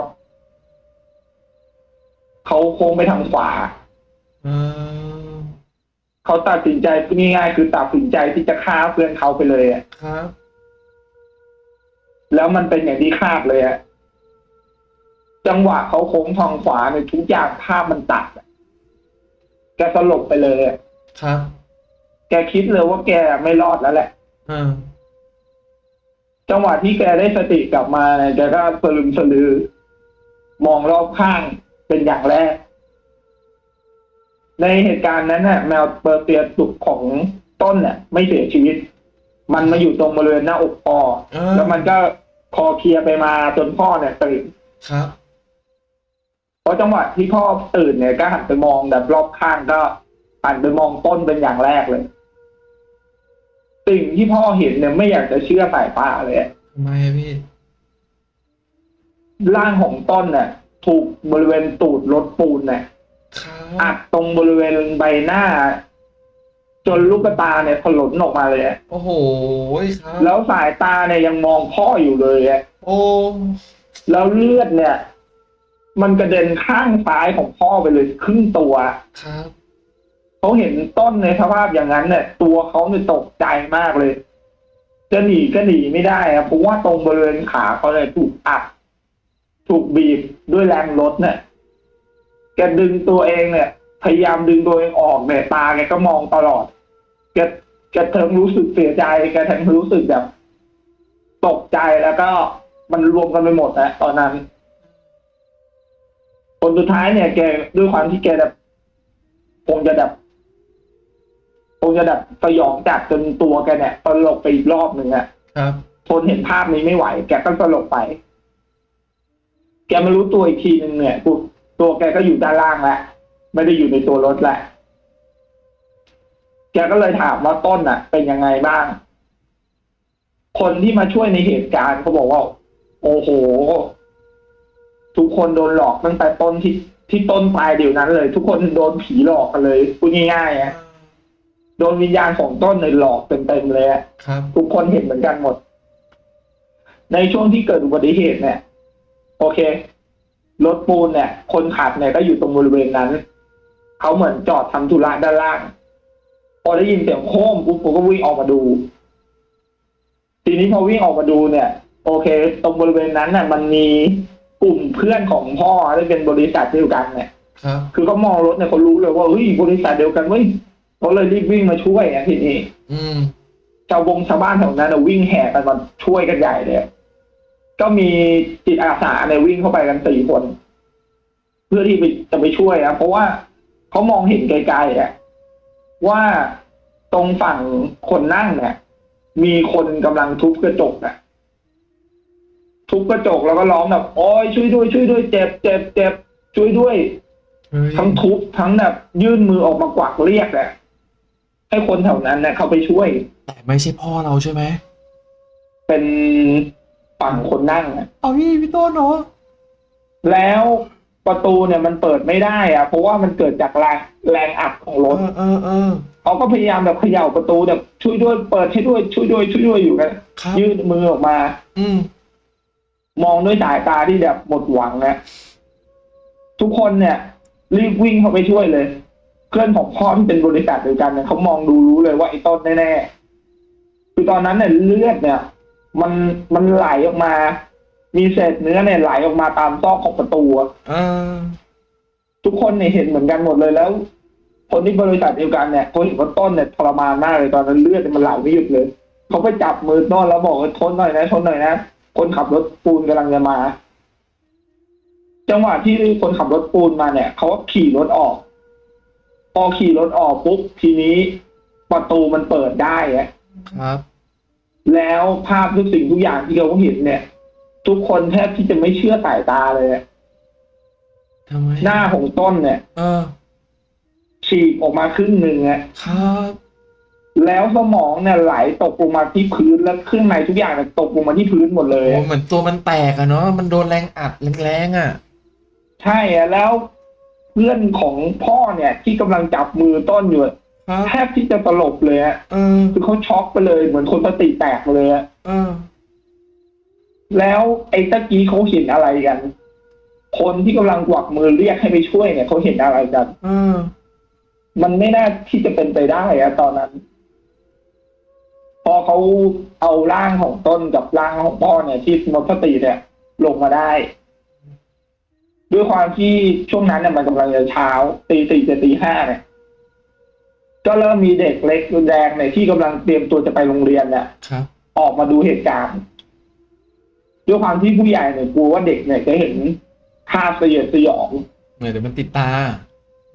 S2: เขาโค้งไปทางขวา
S1: เออ
S2: เขาตัดสินใจง่ายๆคือตัดสินใจที่จะฆ่าเพื่อนเขาไปเลยอะ
S1: ครับ
S2: แล้วมันเป็นอย่างที่คาดเลยอะจังหวะเขาโค้งทางขวาในยทุกอย่างภาพมันตัดอะแกสลบไปเลยอะ
S1: ครับ
S2: แกคิดเลยว่าแกไม่รอดแล้วแหละ
S1: เออ
S2: จังหวะที่แกได้สติกลับมาเนี่ยแกก็สลึมสลือ มองรอบข้างเป็นอย่างแรก ในเหตุการณ์นั้นน่ะแมวเปอร์เซียตุกของต้นเนี่ยไม่เสียชีวิต มันมาอยู่ตรงบริเวณหน้าอกพ่อ
S1: เออ
S2: แล้วมันก็คอเคลียร์ไปมาจนพ่อเนี่ยตื่น
S1: ครับ
S2: เพราะจังหวะที่พ่อตื่นเนี่ยก็หันไปมองแบบรอบข้างก็หันไปมองต้นเป็นอย่างแรกเลย สิ่งที่พ่อเห็นเนี่ยไม่อยากจะเชื่อสายตาเลยอะ
S1: ทำไมอะพี่
S2: ร่างของต้นเนี่ยถูกบริเวณตูดรถปูนเนี่ย
S1: ครั
S2: อั
S1: บ
S2: ดตรงบริเวณใบหน้า จนลูกตาเนี่ยถลนออกมาเลยอะ
S1: โอ้โหครับ
S2: แล้วสายตาเนี่ยยังมองพ่ออยู่เลยอะ
S1: โอ้
S2: แล้วเลือดเนี่ย มันกระเด็นข้างซ้ายของพ่อไปเลยครึ่งตัว
S1: ครับ
S2: เขาเห็นต้นในสภาพอย่างนั้นเนี่ย ตัวเขาเนี่ยตกใจมากเลย จะหนีก็หนีไม่ได้อะเพราะว่าตรงบริเวณขาเขาเนี่ยถูกอัดถูกบีบด้วยแรงรถเนี่ยแกดึงตัวเองเนี่ย พยายามดึงตัวเองออกเนี่ยตาแกก็มองตลอดแกแกทั้งรู้สึกเสียใจแกทั้งรู้สึกแบบ ตกใจแล้วก็มันรวมกันไปหมดนะตอนนั้นผลสุดท้ายเนี่ยแกด้วยความที่แกแบบคงจะแบบคงจะแบบสยองจัดจนตัวแกเนี่ยตลกไปอีกรอบหนึ่งอะ
S1: ครับ
S2: ทนเห็นภาพนี้ไม่ไหว แกก็สลบไป แกมารู้ตัวอีกทีหนึ่งเนี่ยตัว ตัวแกก็อยู่ด้านล่างแล้วไม่ได้อยู่ในตัวรถแหละ แกก็เลยถามว่าต้นอะ เป็นยังไงบ้าง คนที่มาช่วยในเหตุการณ์เขาบอกว่า โอ้โห ทุกคนโดนหลอกตั้งแต่ต้นที่ที่ต้นปลายเดี๋ยวนั้นเลย ทุกคนโดนผีหลอกกันเลยพูดง่ายๆอะโดนวิญญาณของต้นเลยหลอกเต็มๆเลยอะ
S1: ครับ
S2: ทุกคนเห็นเหมือนกันหมด ในช่วงที่เกิดอุบัติเหตุเนี่ย โอเค รถปูนเนี่ย คนขับเนี่ยก็อยู่ตรงบริเวณนั้น เขาเหมือนจอดทำธุระด้านล่าง พอได้ยินเสียงโค้มปุ๊บผมก็วิ่งออกมาดู ทีนี้พอวิ่งออกมาดูเนี่ย โอเค ตรงบริเวณนั้นเนี่ยมันมีกลุ่มเพื่อนของพ่อที่เป็นบริษัทเดียวกันเนี่ย
S1: ครับ
S2: คือเขามองรถเนี่ยเขารู้เลยว่าเฮ้ยบริษัทเดียวกันเว้ยเขาเลยรีบวิ่งมาช่วยอะทีนี้
S1: อืม
S2: ชาวบงชาวบ้านแถวนั้นนะวิ่งแห่กันมาช่วยกันใหญ่เลย ก็มีจิตอาสาเนี่ยวิ่งเข้าไปกันสี่คน เพื่อที่ไปจะไปช่วยนะเพราะว่าเขามองเห็นไกลๆอะว่าตรงฝั่งคนนั่งเนี่ยมีคนกำลังทุบกระจกอะทุบกระจกแล้วก็ร้องแบบโอ้ยช่วยด้วยช่วยด้วยเจ็บเจ็บเจ็บช่วยด้วย
S1: เฮ้ย
S2: ทั้งทุบทั้งแบบยื่นมือออกมากวักเรียกอะให้คนแถวนั้นเนี่ยเขาไปช่วย
S1: แต่ไม่ใช่พ่อเราใช่ไหม
S2: เป็น ฝั่งคนนั่งอะ
S1: เอาพี่พี่ต้นเนาะ
S2: แล้วประตูเนี่ยมันเปิดไม่ได้อะเพราะว่ามันเกิดจากแรงแรงอัดของร
S1: เอ
S2: ถ
S1: อเออเออ
S2: เขาก็พยายามแบบเขย่าประตูแบบช่วยด้วยเปิดให้ด้วยช่วยด้วยช่วยด้วยอยู่กัน
S1: ครับ
S2: ยื่นมือออกมา
S1: อืม
S2: มองด้วยสายตาที่แบบหมดหวังนะทุกคนเนี่ย รีบวิ่งเข้าไปช่วยเลย เพื่อนของพ่อที่เป็นบริษัทเดียวกันเนี่ยเขามองดูรู้เลยว่าไอ้ต้นแน่ๆคือตอนนั้นเนี่ยเลือดเนี่ย มันมันไหลออกมา มีเศษเนื้อเนี่ยไหลออกมาตามซอกของประตูอะ
S1: เออ
S2: ทุกคนเนี่ยเห็นเหมือนกันหมดเลยแล้ว คนที่บริษัทเดียวกันเนี่ยเขาเห็นว่าต้นเนี่ยทรมานมากเลยตอนนั้นเลือดเนี่ยมันไหลไม่หยุดเลยเขาไปจับมือต้นแล้วบอกว่าทนหน่อยนะทนหน่อยนะคนขับรถปูนกำลังจะมา จังหวะที่คนขับรถปูนมาเนี่ยเขาก็ขี่รถออก พอขี่รถออกปุ๊บทีนี้ประตูมันเปิดได้อะ
S1: ครับ
S2: แล้วภาพทุกสิ่งทุกอย่างที่เขาเห็นเนี่ย ทุกคนแทบที่จะไม่เชื่อสายตาเลยอะ
S1: ทำไม
S2: หน้าของต้นเนี่ย
S1: เออ
S2: ฉีกออกมาครึ่งหนึ่งอะ
S1: ครับ
S2: แล้วสมองเนี่ยไหลตกลงมาที่พื้นแล้วเครื่องในทุกอย่างเนี่ยตกลงมาที่พื้นหมดเลย
S1: โอ้
S2: อะ
S1: เหมือนตัวมันแตกอะเนาะมันโดนแรงอัดแรงๆอะ
S2: ใช่อะแล้วเพื่อนของพ่อเนี่ย ที่กำลังจับมือต้นอยู่อะ
S1: ครับ
S2: แทบที่จะสลบเลยอะ
S1: เออ
S2: คือเขาช็อกไปเลยเหมือนคนสติแตกเลยอะ
S1: เออ
S2: แล้วไอ้ตะกี้เขาเห็นอะไรกัน คนที่กำลังกวักมือเรียกให้ไปช่วยเนี่ยเขาเห็นอะไรกัน
S1: เออ
S2: มันไม่น่าที่จะเป็นไปได้อะตอนนั้น พอเขาเอาร่างของต้นกับร่างของพ่อเนี่ย ที่หมดสติเนี่ย ลงมาได้ ด้วยความที่ช่วงนั้นเนี่ยมันกำลังจะเช้าตีสี่จะตีห้าเนี่ย ก็เริ่มมีเด็กเล็กแดงเนี่ยที่กำลังเตรียมตัวจะไปโรงเรียนเนี่ย
S1: ครับ
S2: ออกมาดูเหตุการณ์ด้วยความที่ผู้ใหญ่เนี่ยกลัวว่าเด็กเนี่ยจะเห็นภาพสยดสยอง
S1: เหมือนเดี๋ยวมันติดตา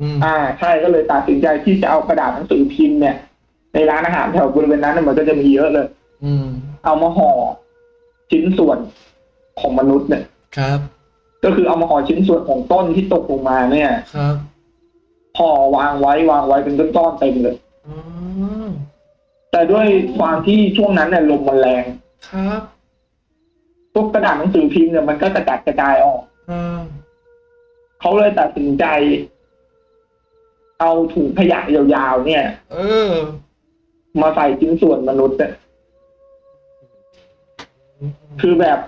S1: อืม
S2: อ่า ใช่ก็เลยตัดสินใจที่จะเอากระดาษหนังสือพิมพ์เนี่ยในร้านอาหารแถวบริเวณนั้นเนยมันก็จะมีเยอะเลย
S1: อืม
S2: เอามาห่อชิ้นส่วนของมนุษย์เนี่ย
S1: ครับ
S2: ก็คือเอามาห่อชิ้นส่วนของต้นที่ตกลงมาเนี่ย
S1: ครับ
S2: ห่อวางไว้วางไว้เป็นก้อนๆเต็มเลย
S1: อ๋อ
S2: แต่ด้วยความที่ช่วงนั้นเนี่ยลมมันแรง
S1: ครับ
S2: พวกกระดาษหนังสือพิมพ์เนี่ยมันก็กระจัดกระจายออก
S1: อ่า
S2: เขาเลยตัดสินใจ เอาถุงขยะยาวๆเนี่ย
S1: เออ
S2: มาใส่ชิ้นส่วนมนุษย์เนี่ยคือแบบ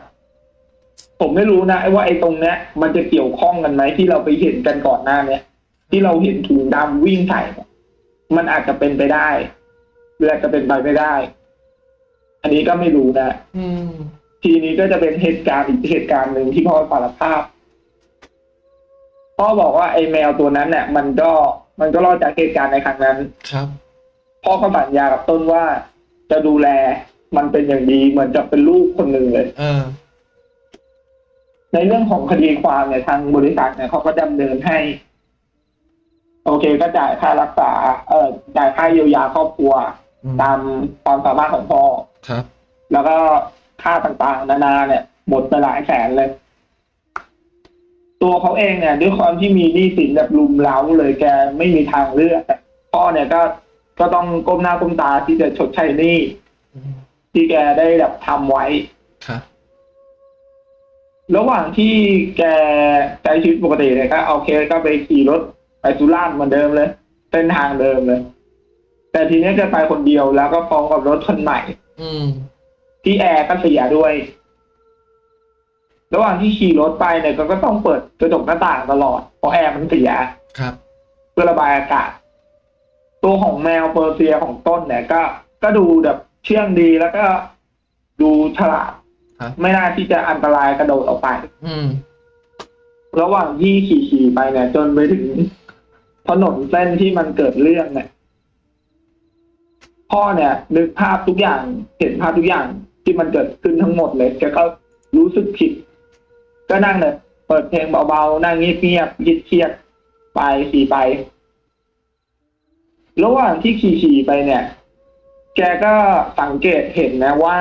S2: ผมไม่รู้นะไอ้ว่าไอ้ตรงเนี้ย มันจะเกี่ยวข้องกันไหมที่เราไปเห็นกันก่อนหน้าเนี้ย ที่เราเห็นถุงดำวิ่งใส่เนี่ยมันอาจจะเป็นไปได้หรืออาจจะเป็นไปไม่ได้ อันนี้ก็ไม่รู้นะ
S1: อืม
S2: ทีนี้ก็จะเป็นเหตุการณ์อีกเหตุการณ์หนึ่งที่พ่อสารภาพพ่อบอกว่าไอ้แมวตัวนั้นเนี่ยมันก็มันก็รอดจากเหตุการณ์ในครั้งนั้น
S1: ครับ
S2: พ่อก็สัญญากับต้นว่าจะดูแลมันเป็นอย่างดีเหมือนจะเป็นลูกคนหนึ่งเลย
S1: เออ
S2: ในเรื่องของคดีความเนี่ยทางบริษัทเนี่ยเขาก็ดำเนินให้ โอเคก็จ่ายค่ารักษา เออจ่ายค่าเยียวยาครอบครัว
S1: อืม
S2: ตามความสามารถของพ่อ
S1: ครับ
S2: แล้วก็ค่าต่างๆ นานาเนี่ยหมดไปหลายแสนเลย ตัวเขาเองเนี่ยด้วยความที่มีหนี้สินแบบลุมเล้าเลยแกไม่มีทางเลือกอะพ่อเนี่ยก็ก็ต้องก้มหน้าก้มตาที่จะชดใช้หนี้
S1: อืม
S2: ที่แกได้แบบทำไว้
S1: ครับ
S2: ระหว่างที่แกใช้ชีวิตปกติเนี่ยก็โอเคก็ไปขี่รถ ไปสุราษฎร์เหมือนเดิมเลย เส้นทางเดิมเลย แต่ทีนี้แกไปคนเดียวแล้วก็พร้อมกับรถคันใหม่
S1: อืม
S2: ที่แอร์ก็เสียด้วย ระหว่างที่ขี่รถไปเนี่ยก็ก็ต้องเปิดกระจกหน้าต่างตลอดเพราะแอร์มันเสีย
S1: ครับ
S2: เพื่อระบายอากาศ ตัวของแมวเปอร์เซียของต้นเนี่ย ก็ก็ดูแบบเชื่องดีแล้วก็ดูฉลาด
S1: ครับ
S2: ไม่น่าที่จะอันตรายกระโดดออกไป
S1: อืม
S2: ระหว่างที่ขี่ขี่ๆไปเนี่ย จนไปถึง ถนนเส้นที่มันเกิดเรื่องเนี่ยพ่อเนี่ยนึกภาพทุกอย่างเห็นภาพทุกอย่างที่มันเกิดขึ้นทั้งหมดเลยแกก็รู้สึกผิด ก็นั่งเลยเปิดเพลงเบาๆนั่งเงียบๆยิดเครียดไปขี่ไประหว่างที่ขี่ๆไปเนี่ย แกก็สังเกตเห็นนะว่า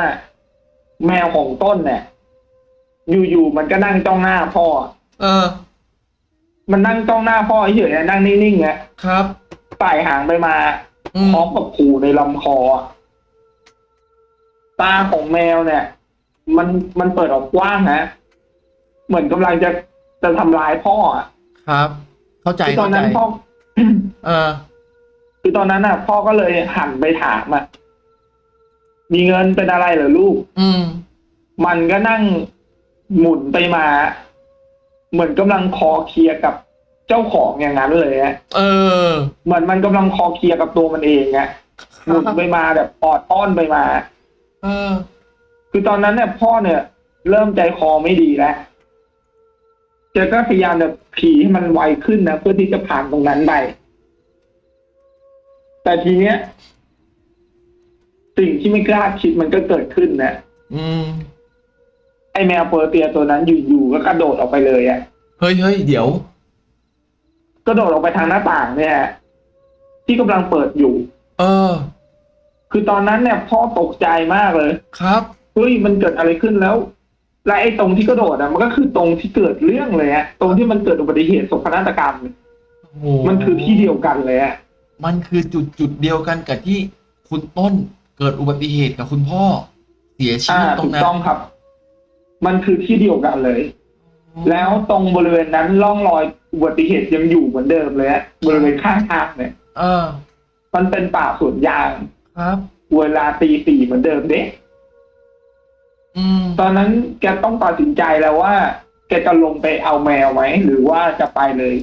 S2: แมวของต้นเนี่ย อยู่ๆมันก็นั่งจ้องหน้าพ่อ
S1: เออ
S2: มันนั่งจ้องหน้าพ่อเฉยๆนั่งนิ่งๆนะครับไต่หางไปมา
S1: อืม
S2: พร้อมกับขู่ในลำคออะตาของแมวเนี่ย มันมันเปิดออกกว้างนะเหมือนกำลังจะจะทำร้ายพ่ออะ
S1: ครับ เข้าใจ
S2: คือตอ
S1: เข้านใจ
S2: นั้นพ่อ
S1: เออ
S2: คือตอนนั้นน่ะ พ่อก็เลยหันไปถามอะมีเงินเป็นอะไรเหรอลูก
S1: อืม
S2: มันก็นั่งหมุนไปมา เหมือนกำลังคอเคลียร์กับเจ้าของอย่างนั้นเลยอะ
S1: เออ
S2: เหมือนมันกำลังคอเคลียร์กับตัวมันเองอะหมุนไปมาแบบออดอ้อนไปมา
S1: เออ
S2: คือตอนนั้นเนี่ยพ่อเนี่ย เริ่มใจคอไม่ดีแล้วแกก็พยายามแบบผีให้มันไวขึ้นนะเพื่อที่จะผ่านตรงนั้นไปแต่ทีเนี้ยสิ่งที่ไม่กล้าคิดมันก็เกิดขึ้นนะ
S1: อืม
S2: ไอแมวเปอร์เตียตัวนั้นอยู่ๆก็กระโดดออกไปเลยอะ
S1: เฮ้ยเฮ้ยเดี๋ยว
S2: กระโดดออกไปทางหน้าต่างเนี่ย ที่กำลังเปิดอยู่
S1: เออ
S2: คือตอนนั้นเนี่ยพ่อตกใจมากเลย
S1: ครับ
S2: เฮ้ยมันเกิดอะไรขึ้นแล้ว และไอ้ตรงที่กระโดดอะมันก็คือตรงที่เกิดเรื่องเลยฮะตรงที่มันเกิดอุบัติเหตุโศกนาฏกรรม
S1: โอ้โห
S2: มันคือที่เดียวกันเลยฮะ
S1: มันคือจุดจุดเดียวกันกับที่คุณต้นเกิดอุบัติเหตุกับคุณพ่อ เสียชี
S2: อ่า
S1: วิตตร
S2: ถู
S1: ง
S2: ก
S1: นั้น
S2: ต้องครับ มันคือที่เดียวกันเลย แล้วตรงบริเวณนั้นร่องรอยอุบัติเหตุยังอยู่เหมือนเดิมเลยฮะบริเวณข้างทางเนี่ย
S1: เออ
S2: มันเป็นป่าสวนยาง
S1: ครับ
S2: เวลาตีสี่เหมือนเดิมเด้
S1: อืม
S2: ตอนนั้นแกต้องตัดสินใจแล้วว่า แกจะลงไปเอาแมวไหมหรือว่าจะไปเลย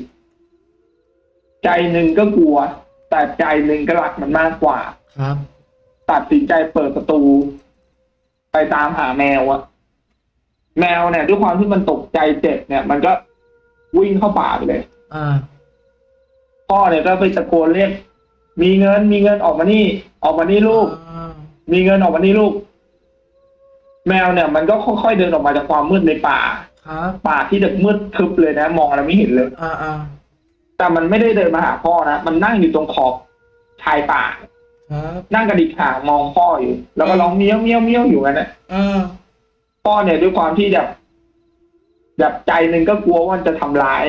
S2: ใจหนึ่งก็กลัว แต่ใจหนึ่งก็รักมันมากกว่า
S1: ครับ
S2: ตัดสินใจเปิดประตู ไปตามหาแมวอะ แมวเนี่ยด้วยความที่มันตกใจเจ็บเนี่ย มันก็วิ่งเข้าป่าไปเลย
S1: อ่า
S2: พ่อเนี่ยก็ไปตะโกนเรียกมีเงินมีเงินออกมานี่ ออกมานี่ลูก
S1: อ่า
S2: มีเงินออกมานี่ลูก แมวเนี่ย มันก็ค่อยๆเดินออกมาจากความมืดในป่า
S1: ครับ
S2: ป่าที่แบบมืดทึบเลยนะ มองอะไรไม่เห็นเลย
S1: อ่าอ่า
S2: แต่มันไม่ได้เดินมาหาพ่อนะมันนั่งอยู่ตรงขอบชายป่า
S1: ครับ
S2: นั่งกระดิกหางมองพ่ออยู่ แล้วก็ร้องเมี้ยวเมี้ยวเมี้ยวอยู่กันนะ
S1: อ่า
S2: พ่อเนี่ยด้วยความที่แบบแบบใจหนึ่งก็กลัวว่ามันจะทำร้าย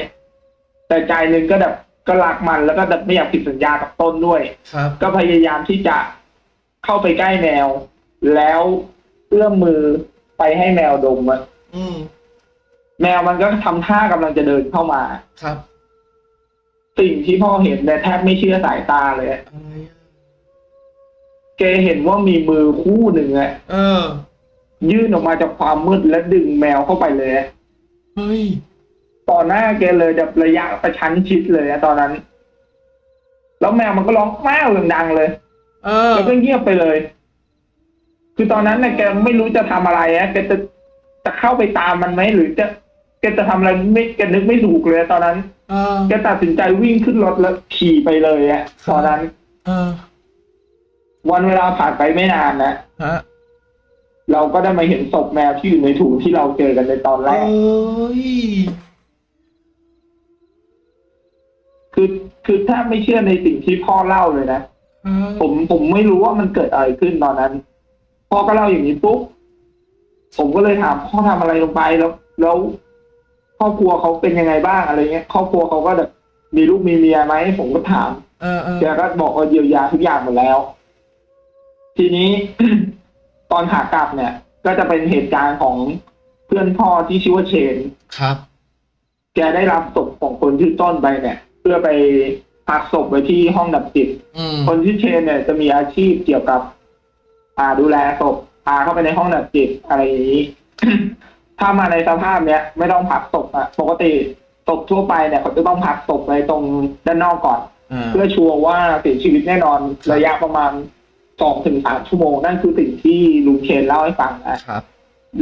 S2: แต่ใจหนึ่งก็แบบก็รักมันแล้วก็แบบไม่อยากผิดสัญญากับต้นด้วย
S1: ครับ
S2: ก็พยายามที่จะเข้าไปใกล้แมว แล้วเอื้อมมือไปให้แมวดมอะ
S1: อืม
S2: แมวมันก็ทำท่ากำลังจะเดินเข้ามา
S1: ครับ
S2: สิ่งที่พ่อเห็นเนี่ยแทบไม่เชื่อสายตาเลยอะ
S1: อะไรอะ
S2: แกเห็นว่ามีมือคู่หนึ่งอะ
S1: เออ
S2: ยื่นออกมาจากความมืดและดึงแมวเข้าไปเลยอะ
S1: เฮ้ย
S2: ต่อหน้าแกเลยแบบระยะประชันชิดเลยอะตอนนั้น แล้วแมวมันก็ร้องแม่ดังๆเลย
S1: เออ
S2: แล้วก็เงียบไปเลย คือตอนนั้นเนี่ยแกไม่รู้จะทำอะไรอะแกจะจะเข้าไปตามมันไหมหรือจะแกจะทำอะไรไม่แกนึกไม่ถูกเลย ตอนนั้น
S1: เออ
S2: แกตัดสินใจวิ่งขึ้นรถแล้วขี่ไปเลยอะตอนนั้น
S1: เออ
S2: วันเวลาผ่านไปไม่นานนะ
S1: ฮะ
S2: เราก็ได้มาเห็นศพแมวที่อยู่ในถุงที่เราเจอกันในตอนแร
S1: เอ้
S2: ก
S1: ย
S2: คือคือถ้าไม่เชื่อในสิ่งที่พ่อเล่าเลยนะ
S1: ครับ
S2: ผมผมไม่รู้ว่ามันเกิดอะไรขึ้นตอนนั้น พ่อก็เล่าอย่างนี้ปุ๊บผมก็เลยถามพ่อทำอะไรลงไปแล้ว แล้วครอบครัวเขาเป็นยังไงบ้างอะไรเงี้ยครอบครัวเขาก็แบบมีลูกมีเมียไหมผมก็ถาม
S1: เออเออ
S2: แกก็บอกว่าเยียวยาทุกอย่างหมดแล้ว ทีนี้ ตอนขากลับเนี่ย ก็จะเป็นเหตุการณ์ของเพื่อนพ่อที่ชื่อว่าเชน
S1: ครับ
S2: แกได้รับศพของคนชื่อต้นไปเนี่ย เพื่อไปพักศพไว้ที่ห้องดับจิต
S1: อืม
S2: คนที่อเชนเนี่ยจะมีอาชีพเกี่ยวกับ อ่าดูแลศพพาเข้าไปในห้องดับจิตอะไรอย่างนี้ ถ้ามาในสภาพเนี้ยไม่ต้องพักศพอะปกติศพทั่วไปเนี่ยเขาจะต้องพักศพไว้ตรงด้านนอกก่อน
S1: อ่า
S2: เพื่อชัวร์ว่าเสียชีวิตแน่นอนระยะประมาณ สองถึงสามชั่วโมงนั่นคือสิ่งที่ลุงเชนเล่าให้ฟังนะครับ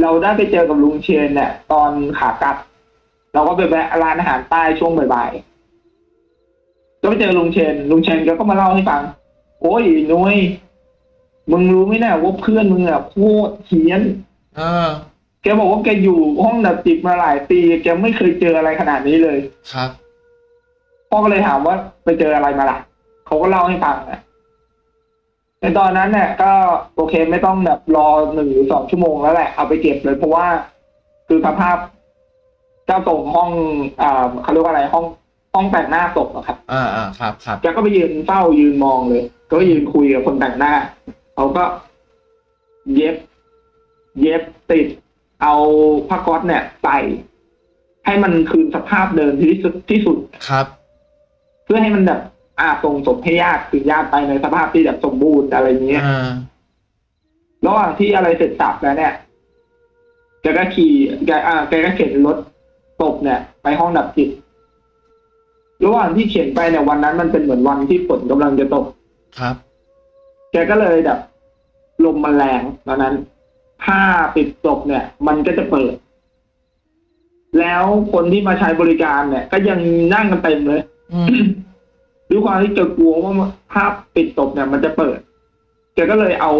S2: เราได้ไปเจอกับลุงเชนเนี่ย ตอนขากลับ เราก็ไปแวะร้านอาหารใต้ช่วงบ่ายๆก็ไปเจอลุงเชนลุงเชนแกก็มาเล่าให้ฟัง โอ้ยนุ้ยมึงรู้ไหมเนี่ยว่าเพื่อนมึงอะโคตรเฮี้ยน
S1: เออ
S2: แกบอกว่าแกอยู่ห้องดับจิตมาหลายปีแกไม่เคยเจออะไรขนาดนี้เลย
S1: ครับ
S2: พ่อก็เลยถามว่าไปเจออะไรมาล่ะเขาก็เล่าให้ฟังนะ ในตอนนั้นเนี่ยก็โอเคไม่ต้องแบบรอหนึ่งหรือสองชั่วโมงแล้วแหละเอาไปเก็บเลย เพราะว่าคือสภาพเจ้าตรงห้องอ่าเขาเรียกว่าอะไรห้องห้องแต่งหน้าศพอะครับ
S1: อ่าอ่าครับครับ
S2: แกก็ไปยืนเฝ้ายืนมองเลย ก็ยืนคุยกับคนแต่งหน้าเขาก็ เย็บ เย็บติด เอาผ้าก๊อซเนี่ยใส่ให้มันคืนสภาพเดิมที่สุดที่สุด
S1: ครับ
S2: เพื่อให้มันแบบ อาส่งศพให้ญาติคือญาติไปในสภาพที่แบบสมบูรณ์อะไรอย่างเงี้ย
S1: อ่า
S2: ระหว่างที่อะไรเสร็จสับแล้วเนี่ยแกก็ขี่แกอ่าแกก็เข็นรถศพเนี่ย ไปห้องดับจิตระหว่างที่เข็นไปเนี่ยวันนั้นมันเป็นเหมือนวันที่ฝนกำลังจะตก
S1: ครับ
S2: แกก็เลยแบบลมมันแรงตอนนั้นผ้าปิดศพเนี่ย มันก็จะเปิด แล้วคนที่มาใช้บริการเนี่ย ก็ยังนั่งกันเต็มเลย
S1: อืม
S2: ด้วยความที่แกกลัวว่าภาพปิดศพเนี่ยมันจะเปิดแกก็เลยเอา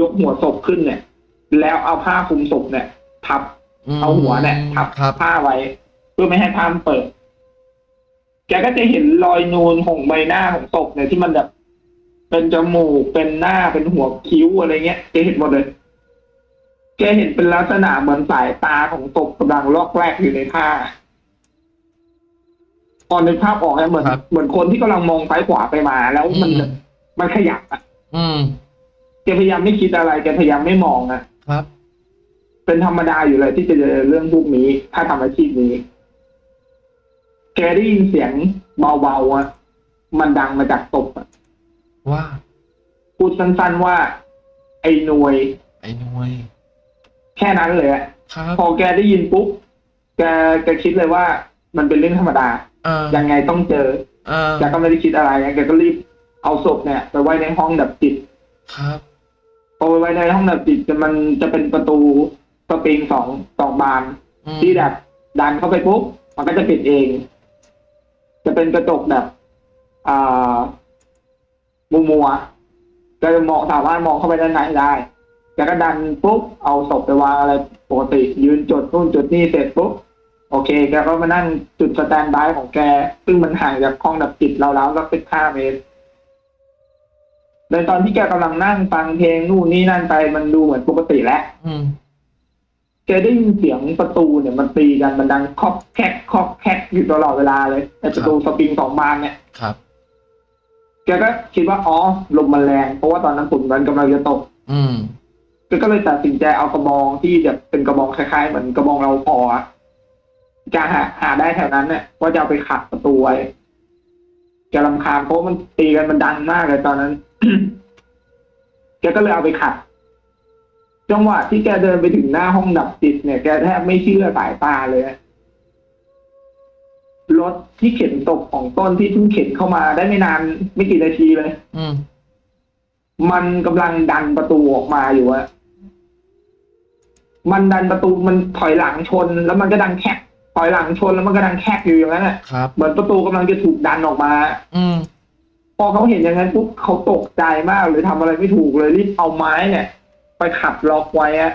S2: ยกหัวศพขึ้นเนี่ย แล้วเอาผ้าคลุมศพเนี่ย ทับ เอาหัวเนี่ยทับ
S1: ครับ
S2: ผ้าไว้ เพื่อไม่ให้ผ้ามันเปิด แกก็จะเห็นรอยนูนของใบหน้าของศพเนี่ยที่มันแบบเป็นจมูกเป็นหน้าเป็นหัวคิ้วอะไรเงี้ยแกเห็นหมดเลยแกเห็นเป็นลักษณะเหมือนสายตาของศพกำลังลอกแรกอยู่ในผ้า พอนึกภาพออกเนี่ยเหมือน
S1: ครับ
S2: เหมือนคนที่กำลังมองซ้ายขวาไปมา แล้วมัน
S1: อืม
S2: มันขยับอะ
S1: อืม
S2: แกพยายามไม่คิดอะไรแกพยายามไม่มองอะ
S1: ครับ
S2: เป็นธรรมดาอยู่เลยที่จะเจอเรื่องพวกนี้ ถ้าทำอาชีพนี้ แกได้ยินเสียงเบาๆอะมันดังมาจากตบอะ
S1: ว่า
S2: พูดสั้นๆว่า ไอ้หน่วย
S1: ไอ้หน่วย
S2: แค่นั้นเลยอะ
S1: ครับ
S2: พอแกได้ยินปุ๊บแกแกคิดเลยว่า มันเป็นเรื่องธรรมดา
S1: อ่า
S2: ยังไงต้องเจอ
S1: อ่า
S2: แกก็ไม่ได้คิดอะไรแกก็รีบเอาศพเนี่ยไปไว้ในห้องดับจิต
S1: ครับ
S2: พอไปไว้ในห้องดับจิตจะมันจะเป็นประตูสปริงสองสองบาน
S1: อืม
S2: ที่แบบดันเข้าไปปุ๊บมันก็จะปิดเอง จะเป็นกระจกแบบอ่ามัวมัวๆก็จะมองสามารถมองเข้าไปด้านในได้แล้วก็ดันปุ๊บเอาศพไปวางอะไรปกติ ยืนจดนู่นจุดนี่เสร็จปุ๊บ โอเค แกก็มานั่งจุดสแตนบายของแก ซึ่งมันห่างจากห้องดับจิตเราแล้วสักสิบห้าเมตรในตอนที่แกกำลังนั่งฟังเพลงนู่นนี่นั่นไปมันดูเหมือนปกติแล้ว
S1: อืม
S2: แกได้ยินเสียงประตูเนี่ยมันตีกันมันดังคอกแคกคอกแคกอยู่ตลอดเวลาเลยไอประตูสปริงสองบานเนี่ย
S1: ครับ
S2: แกก็คิดว่าอ๋อลมมันแรงเพราะว่าตอนนั้นฝนมันกำลังจะตก
S1: อืม
S2: แกก็เลยตัดสินใจเอากระบองที่แบบเป็นกระบองคล้ายๆ เหมือนกระบองเราพออะ จะหาหาได้แถวนั้นเนี่ยว่าจะเอาไปขัดประตูไว้แกลำคาญเพราะมันตีกันมันดังมากเลยตอนนั้นแกก็เลยเอาไปขัด จังหวะที่แกเดินไปถึงหน้าห้องดับจิตเนี่ยแกแทบไม่เชื่อสายตาเลยอะรถที่เข็นตกของต้นที่เพิ่งเข็นเข้ามาได้ไม่นานไม่กี่นาทีเลย
S1: อืม
S2: มันกำลังดันประตูออกมาอยู่อะมันดันประตูมันถอยหลังชน แล้วมันก็ดังแคกถ อยหลังชนแล้วมันก็ดังแคกอยู่อย่างนั้นแหละ
S1: ครับ
S2: เหมือนประตูกำลังจะถูกดันออกมา
S1: อืม
S2: พอเขาเห็นอย่างนั้นปุ๊บเขาตกใจมากเลยทำอะไรไม่ถูกเลยรีบเอาไม้เนี่ย ไปขัดล็อกไว้อะ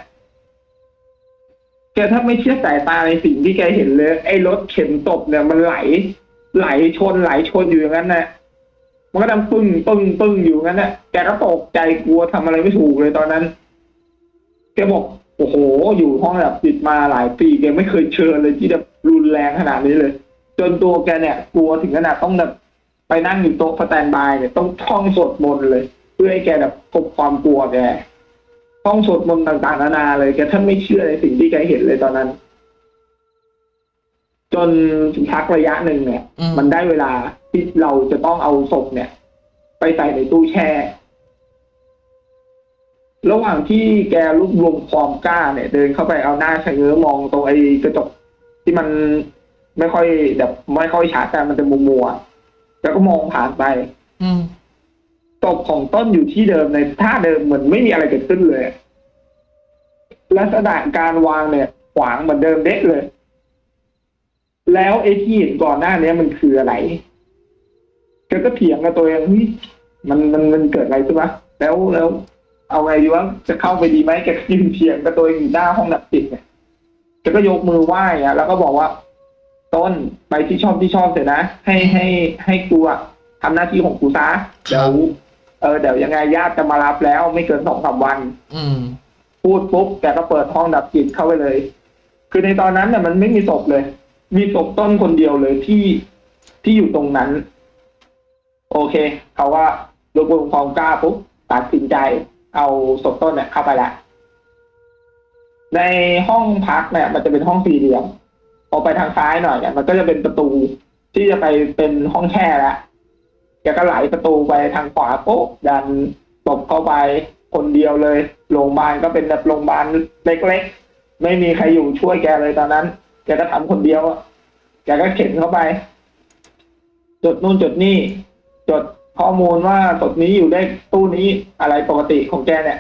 S2: แกถ้าไม่เชื่อสายตาในสิ่งที่แกเห็นเลย ไอ้รถเข็นตบเนี่ยมันไหล ไหลชนไหลชนอยู่อย่างนั้นนะมันก็ดังปึ้งปึ้งปึ้งอยู่งั้นน่ะแกก็ตกใจกลัวทำอะไรไม่ถูกเลยตอนนั้นแกบอกโอ้โห อยู่ห้องแบบปิดมาหลายปีแกไม่เคยเชิญเลยที่แบบ รุนแรงขนาดนี้เลย จนตัวแกเนี่ย กลัวถึงขนาดต้องแบบไปนั่งอยู่โต๊ะสแตนบายเนี่ยต้องท่องสวดมนต์เลย เพื่อให้แกแบบกลบความกลัวแกท่องสวดมนต์ต่างๆนานาเลยแกท่านไม่เชื่อในสิ่งที่แกเห็นเลยตอนนั้น จนพักระยะหนึ่งเนี่ย
S1: อืม
S2: มันได้เวลาที่เราจะต้องเอาศพเนี่ย ไปใส่ในตู้แช่ระหว่างที่แกรวบรวมความกล้าเนี่ย เดินเข้าไปเอาหน้าชะเง้อมองตรงไอ้กระจก ที่มันไม่ค่อยแบบไม่ค่อยชัดแต่มันจะมัวมัวๆแล้วก็มองผ่านไป
S1: อืม
S2: ศพของต้นอยู่ที่เดิมในท่าเดิมเหมือนไม่มีอะไรเกิดขึ้นเลย ลักษณะการวางเนี่ยขวางเหมือนเดิมเด็กเลย แล้วไอ้ที่เห็นก่อนหน้าเนี้ยมันคืออะไรแกก็เถียงกับตัวเองเฮ้ยมันมันมันเกิดอะไรขึ้นวะแล้วแล้ว เอาไงดีวะจะเข้าไปดีไหมแกก็ยืนเถียงกับตัวเองอยู่หน้าห้องดับจิตเนี่ย แกก็ยกมือไหว้อะแล้วก็บอกว่า ต้นไปที่ชอบที่ชอบเสร็จนะให้ให้ให้กูอะททำหน้าที่ของกูซะเดี๋ยวเออเดี๋ยวยังไงญาติจะมารับแล้ว ไม่เกินสองสามวัน
S1: อืม
S2: พูดปุ๊บแกก็เปิดห้องดับจิตเข้าไปเลย คือในตอนนั้นเนี่ยมันไม่มีศพเลย มีศพต้นคนเดียวเลยที่ที่อยู่ตรงนั้น โอเคเขาว่าดูบุญความกล้าปุ๊บตัดสินใจ เอาศพต้นเนี่ยเข้าไปละ ในห้องพักเนี่ยมันจะเป็นห้องสี่เหลี่ยมพอไปทางซ้ายหน่อยเนี่ยมันก็จะเป็นประตูที่จะไปเป็นห้องแช่แล้วแกก็ไหลประตูไปทางขวาปุ๊บดันศพเข้าไปคนเดียวเลยโรงพยาบาลก็เป็นแบบโรงพยาบาลเล็กๆ ไม่มีใครอยู่ช่วยแกเลยตอนนั้นแกก็ทำคนเดียวอะแกก็เข็นเข้าไป จดนู่นจดนี่จดข้อมูลว่าศพนี้อยู่ได้ตู้นี้อะไรปกติของแกเนี่ย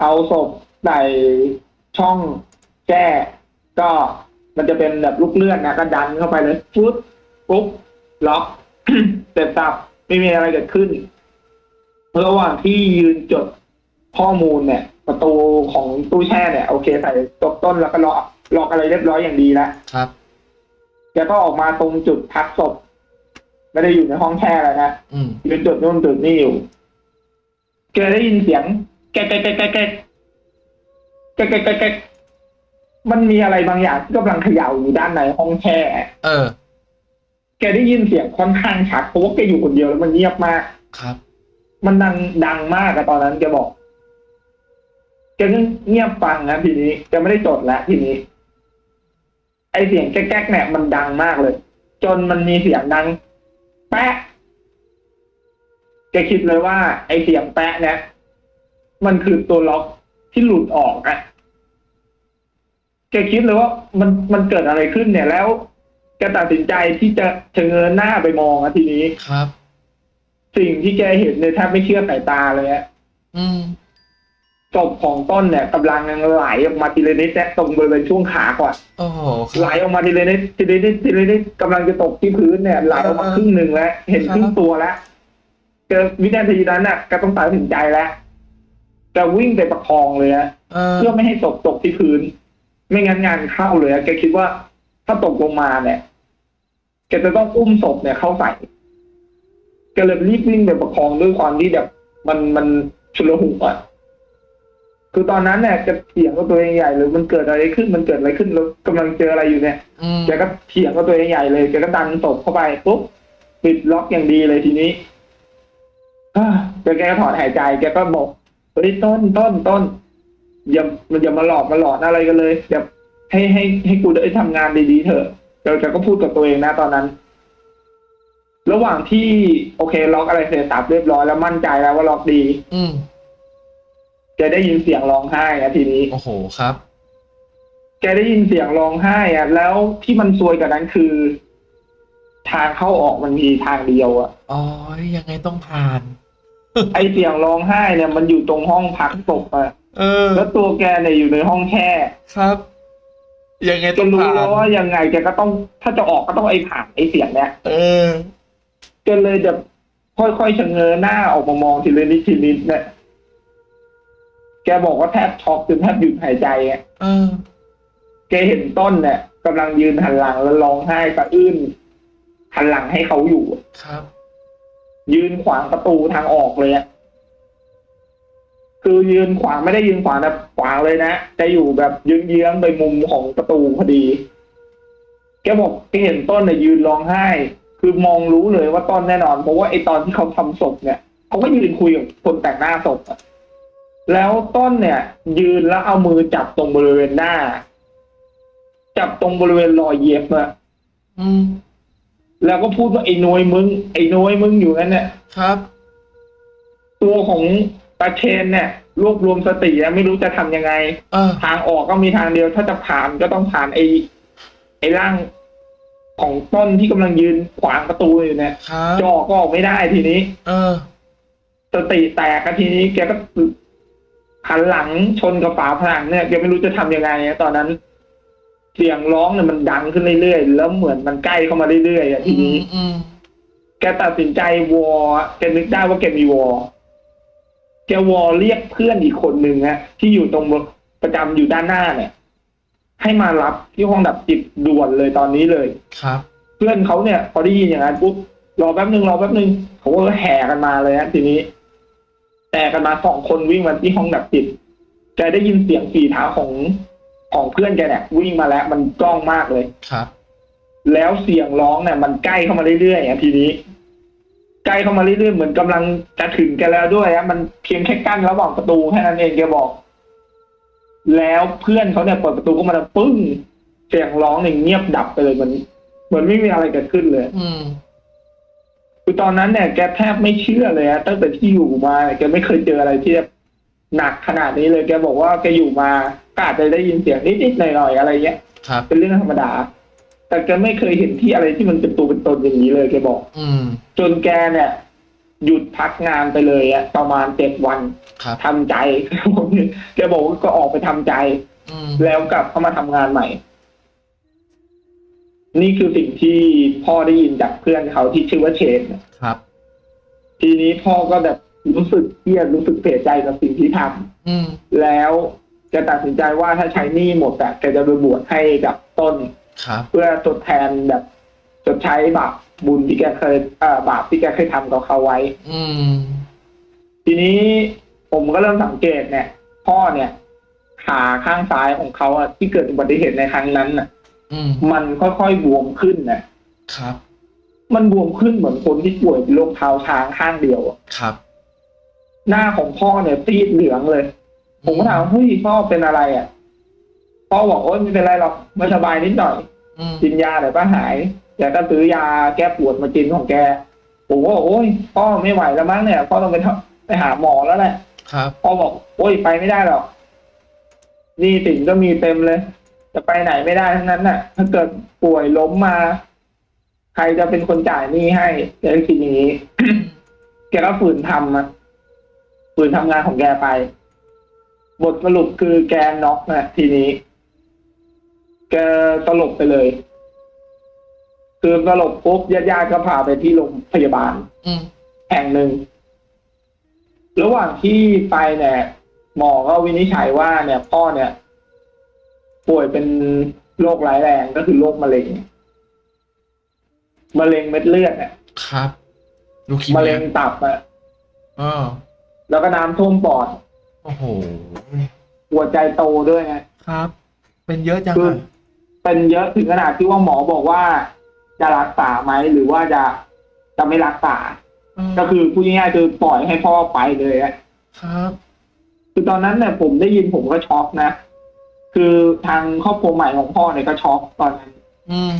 S2: เอาศพใส่ ช่องแก้ก็มันจะเป็นแบบลูกเลื่อนนะก็ดันเข้าไปเลยปุ๊บปุ๊บล็อกเสร็จสับไม่มีอะไรเกิดขึ้นระหว่างที่ยืนจดข้อมูลเนี่ย ประตูของตู้แช่เนี่ย โอเคใส่ตบต้นแล้วก็ล็อกล็อกอะไรเรียบร้อยอย่างดีแล้ว
S1: ครับ
S2: แกก็ออกมาตรงจุดพักศพไม่ได้อยู่ในห้องแช่แล้วนะ
S1: อืม
S2: ยืนจุดนู่นจุดนี่อยู่แกได้ยินเสียงแกะแกะแกะแกะ แกะแกะแกะแกะแกะมันมีอะไรบางอย่างที่กำลังเขย่าอยู่ด้านในห้องแช่
S1: เออ
S2: แกได้ยินเสียงค่อนข้างชัดเพราะว่าแกอยู่คนเดียวแล้วมันเงียบมาก
S1: ครับ
S2: มันดังดังมากอะตอนนั้นแกบอกแกก็เงียบฟังนะทีนี้แกไม่ได้จดแล้วทีนี้ ไอเสียงแก๊กๆเนี่ยมันดังมากเลย จนมันมีเสียงดัง แปะแกคิดเลยว่า ไอเสียงแปะเนี่ยมันคือตัวล็อก ที่หลุดออกอะแกคิดเลยว่ามันมันเกิดอะไรขึ้นเนี่ยแล้วแกตัดสินใจที่จะเฉงเงินหน้าไปมองอะทีนี้
S1: ครับ
S2: สิ่งที่แกเห็นเนี่ยแทบไม่เชื่อสายตาเลยอะ
S1: อืม
S2: ศพของต้นเนี่ยกำลังไหลออกมาทีละนิดเนี่ยตรงบริเวณช่วงขาก่อน
S1: โอ้โหค
S2: ไหล
S1: รับ
S2: ออกมาทีละนิดทีละนิดทีละนิดกำลังจะตกที่พื้นเนี่ยไหลออกมาครึ่งหนึ่งแล้ว เห็น
S1: ครับ
S2: ครึ่งตัวแล้วเจอวินาทีนั้นน่ะก็ต้องตัดสินใจแล้ว จะวิ่งไปประคองเลยอะ
S1: เออ
S2: เพื่อไม่ให้ศพตกที่พื้น ไม่งั้นงานเข้าเลยอะแกคิดว่าถ้าตกลงมาเนี่ยแกจะต้องอุ้มศพเนี่ยเข้าใส่แกเลยรีบวิ่งไปประคองด้วยความที่แบบมันมันชุลหุกอะคือตอนนั้นเนี่ยแกเถียงกับตัวเองใหญ่เลยมันเกิดอะไรขึ้นมันเกิดอะไรขึ้นแล้วกำลังเจออะไรอยู่เนี่ย
S1: อืม
S2: แกก็เถียงกับตัวเองใหญ่เลยแกก็ดันศพเข้าไปปุ๊บปิดล็อกอย่างดีเลยทีนี้อ่าแกแกก็ถอนหายใจ แกก็บอก เฮ้ยต้นต้นต้นอย่ามันอย่ามาหลอกมาหลอนอะไรกันเลยอย่าให้ให้ให้กูได้ทำงานดีๆเถอะแกแกก็พูดกับตัวเองนะตอนนั้น ระหว่างที่โอเค ล็อกอะไรเสร็จสับเรียบร้อยแล้วมั่นใจแล้วว่าล็อกดี
S1: อืม
S2: แกได้ยินเสียงร้องไห้อะทีนี้
S1: โอ้โหครับ
S2: แกได้ยินเสียงร้องไห้อะแล้วที่มันซวยกว่านั้นคือ ทางเข้าออกมันมีทางเดียวอะ
S1: อ๋อยังไงต้องผ่าน
S2: ไอเสียงร้องไห้เนี่ยมันอยู่ตรงห้องพักศพอะ
S1: เออ
S2: แล้วตัวแกเนี่ยอยู่ในห้องแช่
S1: ครับ ยังไง
S2: แก
S1: ต้อง
S2: รู้
S1: ผ่าน
S2: แล้วว่ายังไงแกก็ต้องถ้าจะออกก็ต้องไอผ่านไอเสียงเนี่ย
S1: เออ
S2: แกเลยจะค่อยๆชะเง้อหน้าออกมามองทีละนิดทีนิดเนี่ยแกบอกว่าแทบช็อกจนแทบหยุดหายใจอะ
S1: เออ
S2: แกเห็นต้นเนี่ยกำลังยืนหันหลังแล้วร้องไห้สะอื้นหันหลังให้เขาอยู่
S1: ครับ
S2: ยืนขวางประตูทางออกเลยอะคือยืนขวางไม่ได้ยืนขวางนะขวางเลยนะจะอยู่แบบยืนเยื้องไปมุมของประตูพอดี แกบอกแกเห็นต้นเนี่ยยืนร้องไห้ คือมองรู้เลยว่าต้นแน่นอน เพราะว่าไอตอนที่เขาทำศพเนี่ยเขาก็ยืนคุยกับคนแต่งหน้าศพแล้วต้นเนี่ย ยืนแล้วเอามือจับตรงบริเวณหน้า จับตรงบริเวณรอยเย็บอะ
S1: อืม
S2: แล้วก็พูดว่าไอ้นวยมึง ไอ้นวยมึงอยู่นั่นเนี่ย
S1: ครับ
S2: ตัวของตาเชนเนี่ยรวบรวมสติแล้วไม่รู้จะทำยังไง
S1: เออ
S2: ทางออกก็มีทางเดียว ถ้าจะผ่านก็ต้องผ่านไอ้ไอ้ร่างของต้นที่กำลังยืนขวางประตูอยู่เนี่ย
S1: ครับ
S2: จะออกก็ออกไม่ได้ทีนี้
S1: เออ
S2: สติแตกกันทีนี้แกก็หันหลังชนกับฝาผนังเนี่ยแกไม่รู้จะทำยังไงอะตอนนั้น เสียงร้องเนี่ยมันดังขึ้นเรื่อยๆ แล้วเหมือนมันใกล้เข้ามาเรื่อยๆอะที
S1: อื
S2: นี้
S1: มอืม
S2: แกตัดสินใจวอแกนึกได้ว่าแกมีวอแกวอเรียกเพื่อนอีกคนหนึ่งฮะที่อยู่ตรงประจำอยู่ด้านหน้าเนี่ย ให้มารับที่ห้องดับจิตด่วนเลยตอนนี้เลย
S1: ครับ
S2: เพื่อนเขาเนี่ย พอได้ยินอย่างนั้นปุ๊บรอแป๊บหนึ่งรอแป๊บหนึ่งเขาก็แห่กันมาเลยฮะทีนี้แห่กันมาสองคนวิ่งมาที่ห้องดับจิตแกได้ยินเสียงฝีเท้าของ ของเพื่อนแกเนี่ยวิ่งมาแล้วมันกล้องมากเลย
S1: ครับ
S2: แล้วเสียงร้องเนี่ยมันใกล้เข้ามาเรื่อยๆอะทีนี้ ใกล้เข้ามาเรื่อยๆเหมือนกำลังจะถึงแกแล้วด้วยอะมันเพียงแค่กั้นระหว่างประตูแค่นั้นเองแกบอก แล้วเพื่อนเขาเนี่ยเปิดประตูเข้ามาแล้วปึ้งเสียงร้องเนี่ยเงียบดับไปเลยเหมือนเหมือนไม่มีอะไรเกิดขึ้นเลย
S1: อืม
S2: คือตอนนั้นเนี่ยแกแทบไม่เชื่อเลยอะตั้งแต่ที่อยู่มาเนี่ยแกไม่เคยเจออะไรที่แบบหนักขนาดนี้เลย แกบอกว่าแกอยู่มา ก็อาจจะได้ยินเสียงนิดๆหน่อยๆอะไรเงี้ย
S1: ครับ
S2: เป็นเรื่องธรรมดา แต่แกไม่เคยเห็นที่อะไรที่มันเป็นตัวเป็นตนอย่างนี้เลยแกบอก
S1: อืม
S2: จนแกเนี่ย หยุดพักงานไปเลยอะประมาณเจ็ดวัน
S1: ครับ
S2: ทำใจ แกบอกว่าก็ออกไปทำใจ
S1: อืม
S2: แล้วกลับเข้ามาทำงานใหม่ นี่คือสิ่งที่พ่อได้ยินจากเพื่อนเขาที่ชื่อว่าเชน
S1: ครับ
S2: ทีนี้พ่อก็แบบรู้สึกเครียดรู้สึกเสียใจกับสิ่งที่ทำ
S1: อืม
S2: แล้ว แกตัดสินใจว่าถ้าใช้หนี้หมดอะแกจะไปบวชให้กับต้น
S1: ครับ
S2: เพื่อทดแทนแบบชดใช้บาปบุญที่แกเคยเอ่อบาปที่แกเคยทำกับเขาไว้
S1: อืม
S2: ทีนี้ผมก็เริ่มสังเกตเนี่ย พ่อเนี่ยขาข้างซ้ายของเขาอะที่เกิดอุบัติเหตุในครั้งนั้นน่ะ
S1: อืม
S2: มันค่อยๆบวมขึ้นนะครับ มันบวมขึ้นเหมือนคนที่ป่วยเป็นโรคเท้าช้างข้างเดียวอะ
S1: ครับ
S2: หน้าของพ่อเนี่ยซีดเหลืองเลย ผมก็ถามเฮ้ยพ่อเป็นอะไรอะพ่อบอกโอ๊ยไม่เป็นไรหรอกไม่สบายนิดหน่อย
S1: อืม
S2: กินยาเดี๋ยวก็หายแกก็ซื้อยาแก้ปวดมากินของแกผมก็บอกโอ้ยพ่อไม่ไหวแล้วมั้งเนี่ยพ่อต้องไปทำไปหาหมอแล้วแหละ
S1: ครับ
S2: พ่อบอกโอ้ยไปไม่ได้หรอกหนี่สินก็มีเต็มเลย จะไปไหนไม่ได้ทั้งนั้นน่ะ ถ้าเกิดป่วยล้มมา ใครจะเป็นคนจ่ายหนี้ให้แกก็คิดอย่างนี้แกก็ฝืนทำอะฝืนทำงานของแกไป บทสรุปคือแกน็อกนะทีนี้ แกสลบไปเลย คือสลบปุ๊บญาติๆก็พาไปที่โรงพยาบาล
S1: อืม
S2: แห่งหนึ่ง ระหว่างที่ไปเนี่ยหมอก็วินิจฉัยว่าเนี่ยพ่อเนี่ย ป่วยเป็นโรคร้ายแรงก็คือโรคมะเร็งมะเร็งเม็ดเลือดเนี่ย
S1: ครับลูคี
S2: มะ
S1: เมี
S2: เร็
S1: ย
S2: งตับอะ
S1: อ๋อ
S2: แล้วก็น้ำท่วมปอด
S1: โอ้โห
S2: หัวใจโตด้วยไง
S1: ครับ เป็นเยอะจัง
S2: คือ
S1: อะ
S2: เป็นเยอะถึงขนาดที่ว่าหมอบอกว่า จะรักษาไหมหรือว่าจะจะไม่รักษา
S1: ม
S2: ก็คือพูดง่ายๆคือปล่อยให้พ่อไปเลยอะ
S1: ครับ
S2: คือตอนนั้นเนี่ยผมได้ยินผมก็ช็อกนะ คือทางครอบครัวใหม่ของพ่อเนี่ยก็ช็อกตอนนั้น
S1: อืม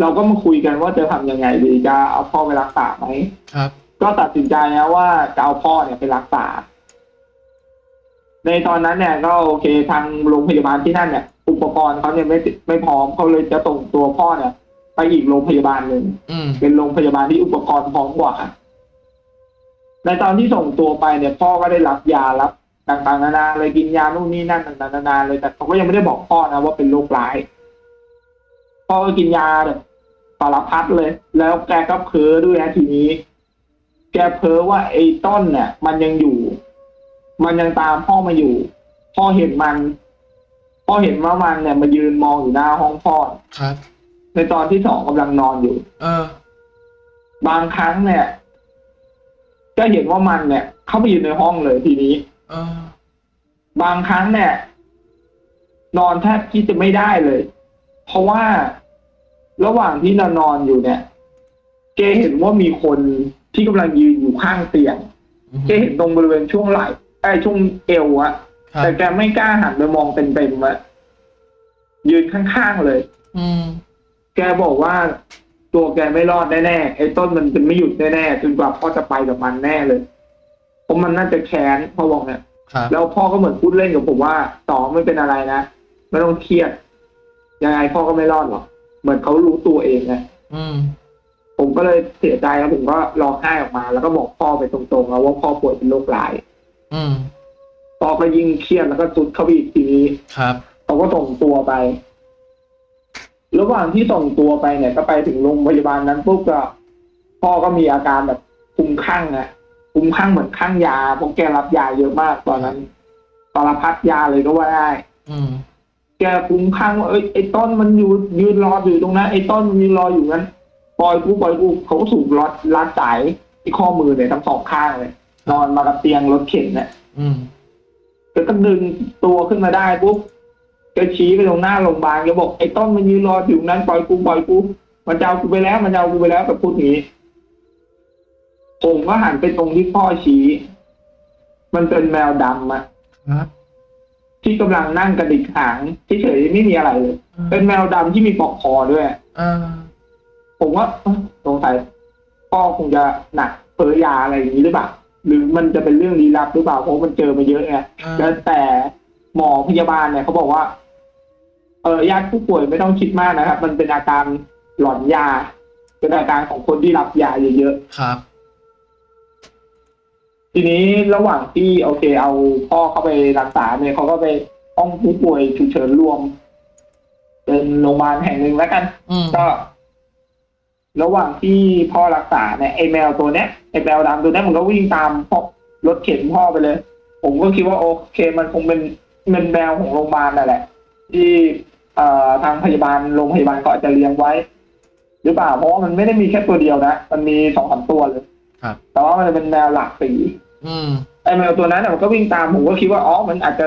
S2: เราก็มาคุยกันว่าจะทำยังไงดีจะเอาพ่อไปรักษาไหม
S1: ครับ
S2: ก็ตัดสินใจนะว่าจะเอาพ่อเนี่ยไปรักษา ในตอนนั้นเนี่ยก็โอเคทางโรงพยาบาลที่นั่นเนี่ย อุปกรณ์เขาเนี่ยไม่ไม่พร้อมเขาเลยจะส่งตัวพ่อเนี่ย ไปอีกโรงพยาบาลหนึ่ง
S1: อืม
S2: เป็นโรงพยาบาลที่อุปกรณ์พร้อมกว่าในตอนที่ส่งตัวไปเนี่ยพ่อก็ได้รับยารับต่างๆนานาเลยกินยานู่นนี่นั่นต่างๆนานาเลยแต่เขาก็ยังไม่ได้บอกพ่อนะว่าเป็นโรคร้ายพ่อก็กินยาแบบสารพัดเลย แล้วแกก็เพ้อด้วยนะทีนี้ แกเพ้อว่าไอ้ต้นเนี่ยมันยังอยู่ มันยังตามพ่อมาอยู่ พ่อเห็นมัน พ่อเห็นว่ามันเนี่ยมายืนมองอยู่หน้าห้องพ่อ
S1: ครับ
S2: ในตอนที่สองกำลังนอนอยู่
S1: เออ
S2: บางครั้งเนี่ยก็เห็นว่ามันเนี่ย เข้าไปอยู่ในห้องเลยทีนี้
S1: เออ
S2: บางครั้งเนี่ย นอนแทบที่จะไม่ได้เลย เพราะว่าระหว่างที่นอนนอนอยู่เนี่ยแกเห็นว่ามีคนที่กำลังยืนอยู่ข้างเตียงแกเห็นตรงบริเวณช่วงไหล่ ไอ้ช่วงเอวอะ
S1: ครับ
S2: แต่แกไม่กล้าหันไปมองเต็มๆอะยืนข้างๆเลย
S1: อืม
S2: แกบอกว่าตัวแกไม่รอดแน่ๆไอ้ต้นมันจะไม่หยุดแน่ๆจนกว่าพ่อจะไปกับมันแน่เลยเพราะมันน่าจะแค้นพ่อบอกเนี่ย
S1: ครับ
S2: แล้วพ่อก็เหมือนพูดเล่นกับผมว่าต่อไม่เป็นอะไรนะไม่ต้องเครียดยังไงพ่อก็ไม่รอดหรอกเหมือนเขารู้ตัวเองนะ
S1: อืม
S2: ผมก็เลยเสียใจแล้วผมก็ร้องไห้ออกมา แล้วก็บอกพ่อไปตรงๆแล้วว่าพ่อป่วยเป็นโรคร้าย
S1: อืม
S2: พ่อก็ยิ่งเครียดแล้วก็สุดเข้าไปอีกทีนี้
S1: ครับ
S2: เขาก็ส่งตัวไป ระหว่างที่ส่งตัวไปเนี่ย ก็ไปถึงโรงพยาบาลนั้นปุ๊บก็พ่อก็มีอาการแบบคลุ้มคลั่งอะคลุ้มคลั่งเหมือนคลั่งยาเพราะแกรับยาเยอะมากตอนนั้นสารพัดยาเลยก็ว่าได้
S1: อืม
S2: แกคลุ้มคลั่งว่าเอ้ยไอ้ต้นมันอยู่ยืนรออยู่ตรงนั้นไอ้ต้นมันยืนรออยู่นั้นปล่อยกูปล่อยกูเขาก็สูบรัดรัดสายที่ข้อมือเนี่ยทั้งสองข้างเลย นอนมากับเตียงรถเข็นเนี่ย
S1: อืม
S2: แล้วก็ดึงตัวขึ้นมาได้ปุ๊บก็ชี้ไปตรงหน้าโรงพยาบาลก็บอกไอ้ต้นมันยืนรออยู่นั้นปล่อยกูปล่อยกูมันจะเอากูไปแล้ว มันจะเอากูไปแล้วแบบพูดอย่างนี้ผมก็หันไปตรงที่พ่อชี้ มันเป็นแมวดำอะ
S1: ครับ
S2: ที่กำลังนั่งกระดิกหางเฉยๆไม่มีอะไรเลยเป็นแมวดำที่มีปลอกคอด้วย
S1: อ่า
S2: ผมว่าเอ้าสงสัยพ่อคงจะหนักเพ้อยาอะไรอย่างนี้หรือเปล่า หรือมันจะเป็นเรื่องลี้ลับหรือเปล่าเพราะมันเจอมาเยอะไง
S1: อ่า
S2: แล้วแต่หมอพยาบาลเนี่ยเขาบอกว่า เออญาติผู้ป่วยไม่ต้องคิดมากนะครับ มันเป็นอาการหลอนยา เป็นอาการของคนที่รับยาเยอะ
S1: ครับ
S2: ๆทีนี้ระหว่างที่โอเค เอาพ่อเข้าไปรักษาเนี่ยเขาก็ไปห้องผู้ป่วยฉุกเฉินรวม เป็นโรงพยาบาลแห่งหนึ่งแล้วกัน
S1: อืม
S2: ก็ ระหว่างที่พ่อรักษาเนี่ยไอแมวตัวเนี้ย ไอแมวดำตัวเนี้ยมันก็วิ่งตามพ่อรถเข็นพ่อไปเลย ผมก็คิดว่าโอเค มันคงเป็นเป็นแมวของโรงพยาบาลนั่นแหละ ที่เอ่อทางพยาบาลโรงพยาบาลก็อาจจะเลี้ยงไว้ หรือเปล่าเพราะว่ามันไม่ได้มีแค่ตัวเดียวนะมันมีสองสามตัวเลย
S1: ครับ
S2: แต่ว่ามันจะเป็นแมวหลากสี
S1: อืม
S2: ไอแมวตัวนั้นน่ะมันก็วิ่งตามผมก็คิดว่าอ๋อมันอาจจะ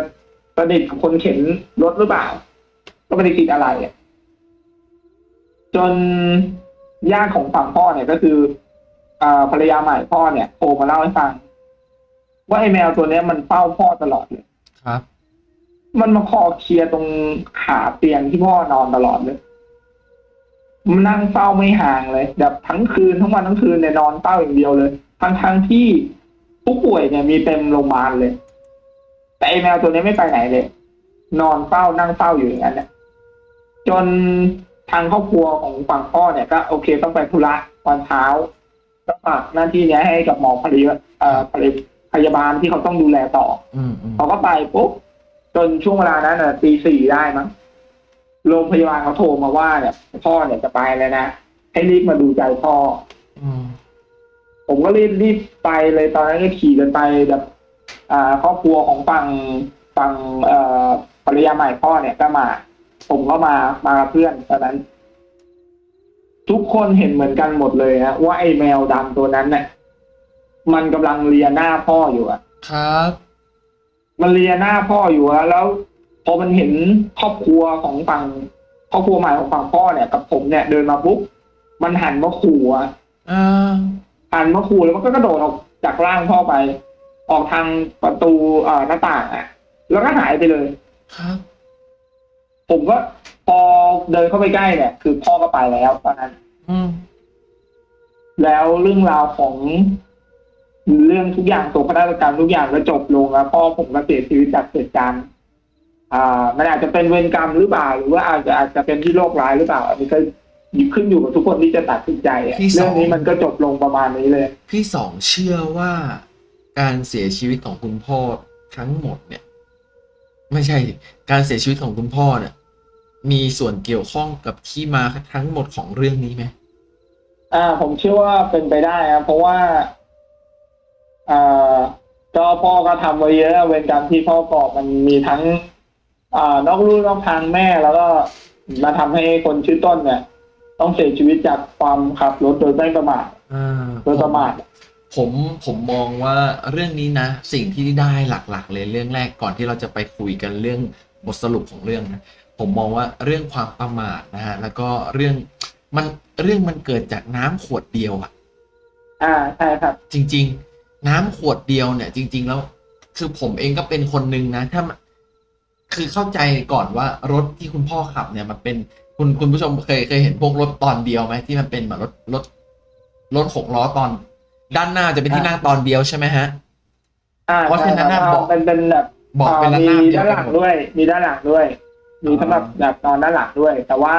S2: ประดิษฐ์กับคนเข็นรถหรือเปล่า ก็ไม่ได้คิดอะไรอะจนญาติของฝั่งพ่อเนี่ยก็คืออ่า ภรรยาใหม่พ่อเนี่ยโทรมาเล่าให้ฟัง ว่าไอแมวตัวเนี้ยมันเฝ้าพ่อตลอดเลย
S1: ครับ
S2: มันมาคอเคลียร์ตรงขาเตียงที่พ่อนอนตลอดเลยมันนั่งเฝ้าไม่ห่างเลย แบบทั้งคืนทั้งวันทั้งคืนเนี่ยนอนเฝ้าอย่างเดียวเลยทั้งทั้งๆที่ผู้ป่วยเนี่ยมีเต็มโรงพยาบาลเลย แต่ไอแมวตัวนี้ไม่ไปไหนเลย นอนเฝ้านั่งเฝ้าอยู่อย่างนั้นเนี่ยจนทางครอบครัวของฝั่งพ่อเนี่ยก็โอเคต้องไปธุระตอนเช้า ก็ฝากหน้าที่เนี้ยให้กับหมอพยาเอ่อพยาบาลที่เขาต้องดูแลต่อ
S1: อืมอืม
S2: เขาก็ไปปุ๊บจนช่วงเวลานั้นน่ะตีสี่ได้มั้งโรงพยาบาลเขาโทรมาว่าเนี่ยพ่อเนี่ยจะไปแล้วนะให้รีบมาดูใจพ่อ
S1: อืม
S2: ผมก็รีบรีบไปเลยตอนนั้นก็ขี่กันไปแบบ อ่าครอบครัวของฝั่งฝั่งเอ่อภรรยาใหม่พ่อเนี่ยก็มา ผมก็มามากับเพื่อนตอนนั้น ทุกคนเห็นเหมือนกันหมดเลยนะว่าไอ้แมวดำตัวนั้นเนี่ยมันกำลังเลียหน้าพ่ออยู่อะ
S1: ครับ
S2: มันเลียหน้าพ่ออยู่อะแล้ว พอมันเห็นครอบครัวของฝั่งครอบครัวใหม่ของฝั่งพ่อเนี่ยกับผมเนี่ยเดินมาปุ๊บมันหันมาขู่อะ
S1: อ่า
S2: หันมาขู่แล้วมันก็กระโดดออกจากร่างพ่อไป ออกทางประตูเอ่อหน้าต่างอะแล้วก็หายไปเลย
S1: ครับ
S2: ผมก็ พอเดินเข้าไปใกล้เนี่ย คือพ่อก็ไปแล้วตอนนั้น
S1: อืม
S2: แล้วเรื่องราวของเรื่องทุกอย่างตัวพนักงานทุกอย่างก็จบลงแล้วพ่อผมก็เสียชีวิตจากเหตุการณ์อ่า มันอาจจะเป็นเวรกรรมหรือเปล่าหรือว่าอาจจะอาจจะเป็นที่โรคร้ายหรือเปล่า อันนี้ก็ขึ้นอยู่กับทุกคนที่จะตัดสินใจอะเรื่องนี้มันก็จบลงประมาณนี้เลย
S1: พี่สองเชื่อว่าการเสียชีวิตของคุณพ่อทั้งหมดเนี่ย ไม่ใช่ดิการเสียชีวิตของคุณพ่อเนี่ย มีส่วนเกี่ยวข้องกับที่มาทั้งหมดของเรื่องนี้ไหม
S2: อ่า ผมเชื่อว่าเป็นไปได้ครับเพราะว่าอ่าก็พ่อก็ทำไว้เยอะเวรกรรมที่พ่อก่อมันมีทั้ง อ่านอกลู่นอกทางแม่แล้วก็มาทำให้คนชื่อต้นเนี่ย ต้องเสียชีวิตจากความขับรถโดยไม่ประมาท
S1: อ่า
S2: โดยประมาท
S1: ผมผมมองว่าเรื่องนี้นะ สิ่งที่ได้หลักๆ เลยเรื่องแรกก่อนที่เราจะไปคุยกันเรื่องบทสรุปของเรื่องนะ ผมมองว่าเรื่องความประมาทนะฮะแล้วก็เรื่องมันเรื่องมันเกิดจากน้ำขวดเดียวอะ
S2: อ่าใช่ครับ
S1: จริง ๆ น้ำขวดเดียวเนี่ย จริง ๆ แล้ว คือผมเองก็เป็นคนหนึ่งนะ ถ้ามันคือเข้าใจก่อนว่ารถที่คุณพ่อขับเนี่ยมันเป็นคุณคุณผู้ชมเคยเคยเห็นพวกรถตอนเดียวไหมที่มันเป็นแบบรถรถรถหกล้อตอน ด้านหน้าจะเป็นที่นั่งตอนเดียวใช่ไหมฮะ
S2: อ่า
S1: เพราะฉะนั้นน่ะ
S2: ใช่ค
S1: เบาะ
S2: เป็นเป็นแบบ
S1: เบาะเป็นระ
S2: มี
S1: นาบเดียว
S2: ด้าน
S1: กั
S2: ห
S1: น
S2: ลัง
S1: หมด
S2: ด้วย มีด้านหลังด้วย มีสำหรับ
S1: อ๋อ
S2: แบบนอนด้านหลังด้วย แต่ว่า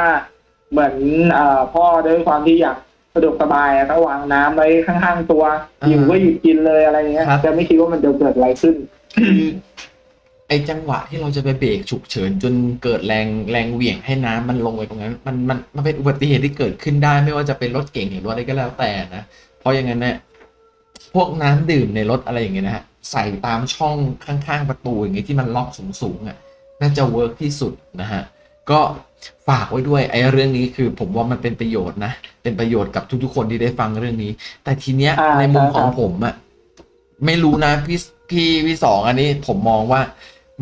S2: เหมือนเอ่อพ่อด้วยความที่อยากสะดวกสบายอะก็วางน้ำไว้ข้างๆตัวหยิบก็หยิบกินเลยอะไรเงี้ยจะไม่คิดว่ามันจะเกิดอะไรขึ้น
S1: คือไอจังหวะที่เราจะไปเบรกฉุกเฉินจนเกิดแรงแรงเหวี่ยงให้น้ำมันลงไปตรงนั้น มันมันมันเป็นอุบัติเหตุที่เกิดขึ้นได้ ไม่ว่าจะเป็นรถเก่งหรือรถอะไรก็แล้วแต่นะเพราะอย่างนั้นเนี่ยพวกน้ำดื่มในรถอะไรอย่างเงี้ยนะฮะใส่ตามช่องข้างๆประตูอย่างเงี้ยที่มันล็อกสูงๆอะ น่าจะเวิร์กที่สุดนะฮะก็ฝากไว้ด้วยไอ้เรื่องนี้คือผมว่ามันเป็นประโยชน์นะ เป็นประโยชน์กับทุกๆ คนที่ได้ฟังเรื่องนี้ แต่ทีเนี้ย
S2: อ่า
S1: ในมุมของ
S2: ครับ
S1: ผมอะไม่รู้นะพี่พี่พี่สองอันนี้ผมมองว่า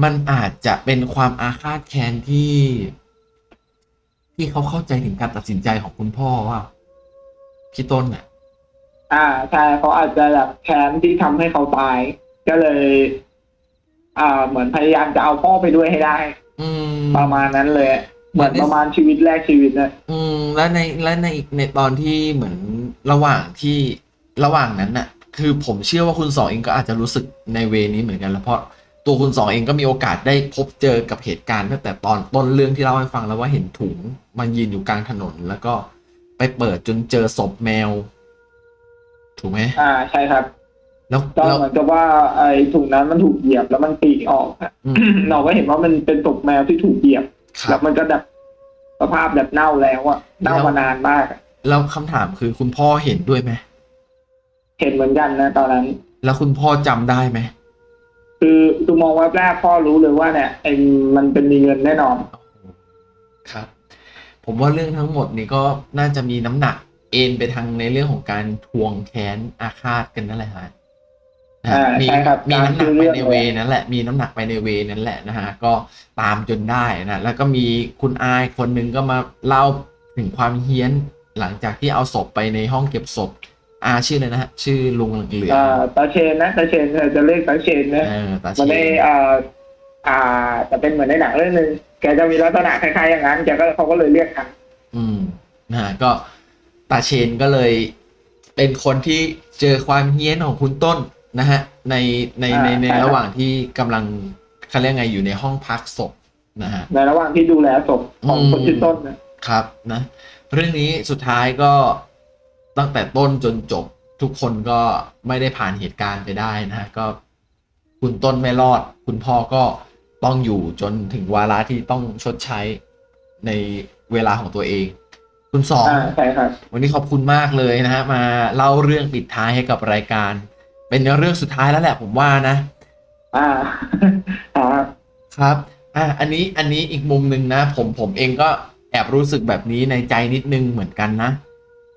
S1: มันอาจจะเป็นความอาฆาตแค้นที่ ที่เขาเข้าใจถึงการตัดสินใจของคุณพ่อว่าพี่ต้นอะ
S2: อ่าใช่เขาอาจจะแบบแค้นที่ทำให้เขาตาย ก็เลย อ่า เหมือนพยายามจะเอาพ่อไปด้วยให้ได้
S1: อืม
S2: ประมาณนั้นเลยเหมือน
S1: เหมือน
S2: ประมาณชีวิตแรกชีวิตนะ
S1: อืม แล้วในและในอีกในตอนที่เหมือนระหว่างที่ระหว่างนั้นน่ะ คือผมเชื่อว่าคุณสองเองก็อาจจะรู้สึกในเวนี้เหมือนกันแล้วเพราะตัวคุณสองเองก็มีโอกาสได้พบเจอกับเหตุการณ์ตั้งแต่ตอนต้นเรื่องที่เล่าให้ฟังแล้วว่าเห็นถุงมันยืนอยู่กลางถนนแล้วก็ไปเปิดจนเจอศพแมว ถูกไหม
S2: อ่าใช่ครับ
S1: แล้ว
S2: ก็
S1: แล้ว
S2: เหมือนกับว่าไอ้ถุงนั้นมันถูกเหยียบแล้วมันปีกออกอะ
S1: อืม
S2: เราก็เห็นว่ามันเป็นศพแมวที่ถูกเหยียบ
S1: ค
S2: แล้
S1: รั
S2: ว
S1: บ
S2: มันก็แบบสภาพแบบเน่าแล้วอะเน่ามานานมากอะ
S1: แล้วคำถามคือคุณพ่อเห็นด้วยไหม
S2: เห็นเหมือนกันนะตอนนั้น
S1: แล้วคุณพ่อจำได้ไหม
S2: คือคือมองแวบแรกพ่อรู้เลยว่าเนี่ยไอ้มันเป็นมีเงินแน่นอน
S1: ครับ ผมว่าเรื่องทั้งหมดนี้ก็น่าจะมีน้ำหนักเอ็นไปทางในเรื่องของการทวงแค้นอาฆาตกันนั่นแหละฮะนะฮะ
S2: อ่า
S1: มี
S2: ใช่ครับ
S1: มีน้ำหนัก
S2: ตามชื่อ
S1: ไป
S2: เรื่อง
S1: ใน
S2: เลย
S1: เวนั้นแหละ มีน้ำหนักไปในเวนั้นแหละนะฮะ ก็ตามจนได้นะ แล้วก็มีคุณอายคนหนึ่งก็มาเล่าถึงความเฮี้ยนหลังจากที่เอาศพไปในห้องเก็บศพ อาชื่ออะไรนะฮะ ชื่อลุงเหลือง
S2: อ่าตาเชนนะตาเชนจะเรียกตาเชนนะ
S1: เออตาเช
S2: มันใน
S1: น
S2: อ่าอ่าจะเป็นเหมือนในหนังเรื่องหนึ่งแกจะมีลักษณะคล้ายๆอย่างนั้นแกก็เขาก็เลยเรียกกัน
S1: อืมนะฮะก็ตาเชนก็เลย เป็นคนที่เจอความเฮี้ยนของคุณต้น นะฮะในในในใน
S2: อ่าใช่ครับ
S1: ระหว่างที่กำลังเขาเรียกไงอยู่ในห้องพักศพนะฮะ
S2: ในระหว่างที่ดูแลศพของ
S1: อืม
S2: คนชื่อต้นนะ
S1: ครับนะ เรื่องนี้สุดท้ายก็ตั้งแต่ต้นจนจบทุกคนก็ไม่ได้ผ่านเหตุการณ์ไปได้นะฮะก็คุณต้นไม่รอด คุณพ่อก็ต้องอยู่จนถึงวาระที่ต้องชดใช้ในเวลาของตัวเอง คุณสอง
S2: อ่าใช่ครับ
S1: วันนี้ขอบคุณมากเลยนะฮะมาเล่าเรื่องปิดท้ายให้กับรายการ เป็นเรื่องสุดท้ายแล้วแหละผมว่านะ
S2: อ่าอ่า
S1: ครับอะอันนี้อันนี้อีกมุมหนึ่งนะ ผมผมเองก็แอบรู้สึกแบบนี้ในใจนิดนึงเหมือนกันนะ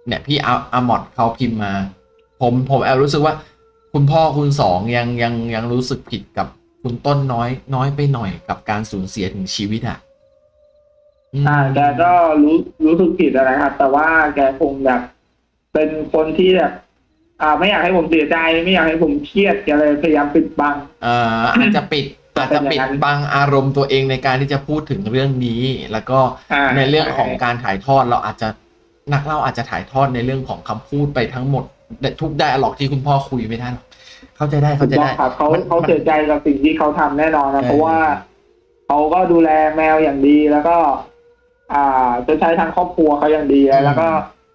S1: เนี่ยพี่อาอามอดเขาพิมพ์มา ผมผมแอบรู้สึกว่า คุณพ่อคุณสองยังยังยังรู้สึกผิดกับคุณต้นน้อย น้อยไปหน่อยกับการสูญเสียถึงชีวิตอะม
S2: อ่าแกก็รู้รู้สึกผิดนะครับ แต่ว่าแกคงแบบเป็นคนที่แบบ อ่าไม่อยากให้ผมเสียใจไม่อยากให้ผมเครียดแกเลยพยายามปิดบัง
S1: เอ่ออาจจะปิดอาจจะปิดบังอารมณ์ตัวเองในการที่จะพูดถึงเรื่องนี้ แล้วก็
S2: อ่า
S1: ในเรื่องของการถ่ายทอดเราอาจจะนักเล่าอาจจะถ่ายทอดในเรื่องของคำพูดไปทั้งหมดแต่ทุกได้หรอกที่คุณพ่อคุยไม่ได้หรอกเข้าใจได้
S2: ถู
S1: เข้ากใจ
S2: ต้อ
S1: ได้
S2: งครับเขา
S1: มัน
S2: เขา
S1: มัน
S2: เสียใจกับสิ่งที่เขาทำแน่นอนนะ
S1: เออ
S2: เพราะว่าเขาก็ดูแลแมวอย่างดีแล้วก็ อ่าจะใช้ทางครอบครัวเขาอย่างดีแล้วก็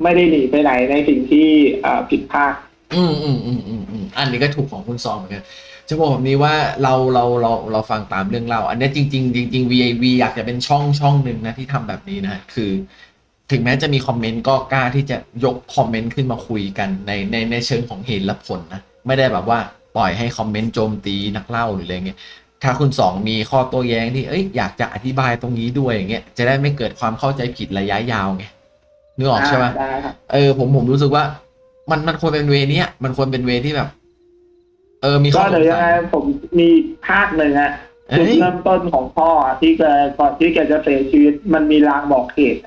S2: ไม่ได้หนีไปไหนในสิ่งที่อ่าผิดพลาด
S1: อืมอืมอืมอืมอืมอันนี้ก็ถูกของคุณซองเหมือนกันจะบอกแบบนี้ว่าเราเราเราเราฟังตามเรื่องเล่าอันเนี้ยจริง ๆ จริง ๆ VIV อยากจะเป็นช่องช่องหนึ่งนะที่ทำแบบนี้นะคือ ถึงแม้จะมีคอมเมนต์ก็กล้าที่จะยกคอมเมนต์ขึ้นมาคุยกันในในในเชิงของเหตุและผลนะไม่ได้แบบว่าปล่อยให้คอมเมนต์โจมตีนักเล่าหรืออะไรเงี้ยถ้าคุณสองมีข้อโต้แย้งที่เอ้ยอยากจะอธิบายตรงนี้ด้วยอย่างเงี้ยจะได้ไม่เกิดความเข้าใจผิดระยะยาวไงนึกออกใช่ไหม
S2: ได้ครับ
S1: เออผมผมรู้สึกว่า มันมันควรเป็นเวเนี้ยมันควรเป็นเวที่แบบ เออมีข้
S2: ก็
S1: อส
S2: เดี๋ยว
S1: ง
S2: ยัง
S1: สั
S2: ไง
S1: ย
S2: ผมมีภาคหนึ่งอะ
S1: เอ้
S2: จุด
S1: ย
S2: เริ่มต้นของพ่ออะที่แกก่อนที่แกจะเสียชีวิต มันมีลางบอกเหตุ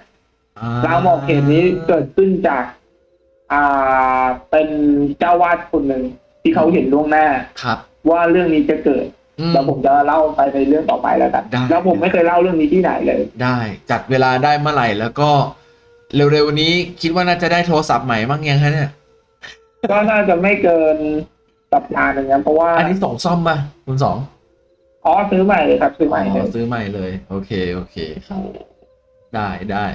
S2: ลางบอกเหตุนี้เกิดขึ้นจาก อ่าเป็นเจ้าวาดคนหนึ่งที่เขาเห็นล่วงหน้า
S1: ครับ
S2: ว่าเรื่องนี้จะเกิด
S1: อืม
S2: แล้วผมจะเล่าไปในเรื่องต่อไปแล้วกัน
S1: ได้
S2: แล้วผมไม่เคยเล่าเรื่องนี้ที่ไหนเลย
S1: ได้จัดเวลาได้เมื่อไหร่แล้วก็ เร็วๆนี้คิดว่าน่าจะได้โทรศัพท์ใหม่มั้งยังฮะเนี่ย
S2: ก็น่าจะไม่เกินสัปดาห์หนึ่งนะเพราะว่า
S1: อันนี้ส่งซ่อมป่ะคุณสอง
S2: อ๋อซื้อใหม่เลยครับ ซื้อให
S1: อ๋
S2: ม่เลย
S1: อซื้อใหม่เลย โอเคโอเคครับได้ได้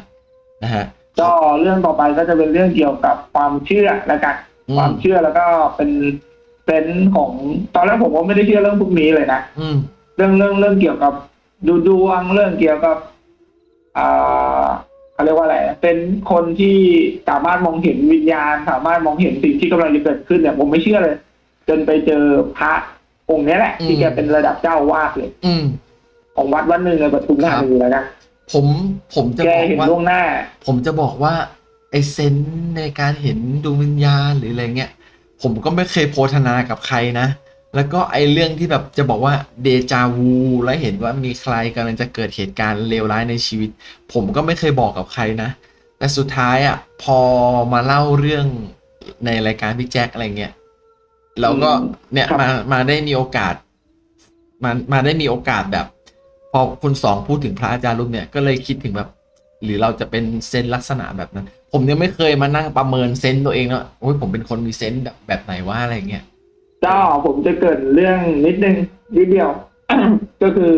S1: นะฮะ
S2: ก็เรื่องต่อไปก็จะเป็นเรื่องเกี่ยวกับความเชื่อแล้วกัน
S1: อื
S2: ความเชื่อแล้วก็เป็นเป็นของตอนแรกผมก็ไม่ได้เชื่อเรื่องพวกนี้เลยนะ
S1: อืม
S2: เรื่องเรื่องเรื่องเกี่ยวกับดูดวงเรื่องเกี่ยวกับอ่า เขาเรียกว่าอะไรเป็นคนที่สามารถมองเห็นวิญญาณ สามารถมองเห็นสิ่งที่กำลังจะเกิดขึ้นเนี่ยผมไม่เชื่อเลย จนไปเจอพระองค์เนี้ยแหละ ที่แกเป็นระดับเจ้าอาวาดเลย
S1: อืม
S2: ของวัดวัดหนึ่งในปทุมธานีแล้วนะ
S1: ผมผมจะ
S2: แก
S1: บอก
S2: เห็น
S1: ว่า
S2: ล่วงหน้า
S1: ผมจะบอกว่าไอเซนส์ในการเห็นดวงวิญญาณหรืออะไรเงี้ยผมก็ไม่เคยโพธนากับใครนะ แล้วก็ไอเรื่องที่แบบจะบอกว่าเดจาวูและเห็นว่ามีใครกำลังจะเกิดเหตุการณ์เลวร้ายในชีวิต ผมก็ไม่เคยบอกกับใครนะ แต่สุดท้ายอะพอมาเล่าเรื่องในรายการพี่แจ็คอะไรเงี้ยเราก็
S2: อืม
S1: เนี่ย
S2: ครับ
S1: มามาได้มีโอกาสมามาได้มีโอกาสแบบ พอคุณสองพูดถึงพระอาจารย์รูปเนี่ยก็เลยคิดถึงแบบ หรือเราจะเป็นเซนส์ลักษณะแบบนั้น ผมยังไม่เคยมานั่งประเมินเซนส์ตัวเองนะโอ้ยผมเป็นคนมีเซนส์แบบแบบไหนว่าอะไรเงี้ย
S2: ก็ผมจะเกริดเรื่องนิดนึงนิดเดียว ก็คือ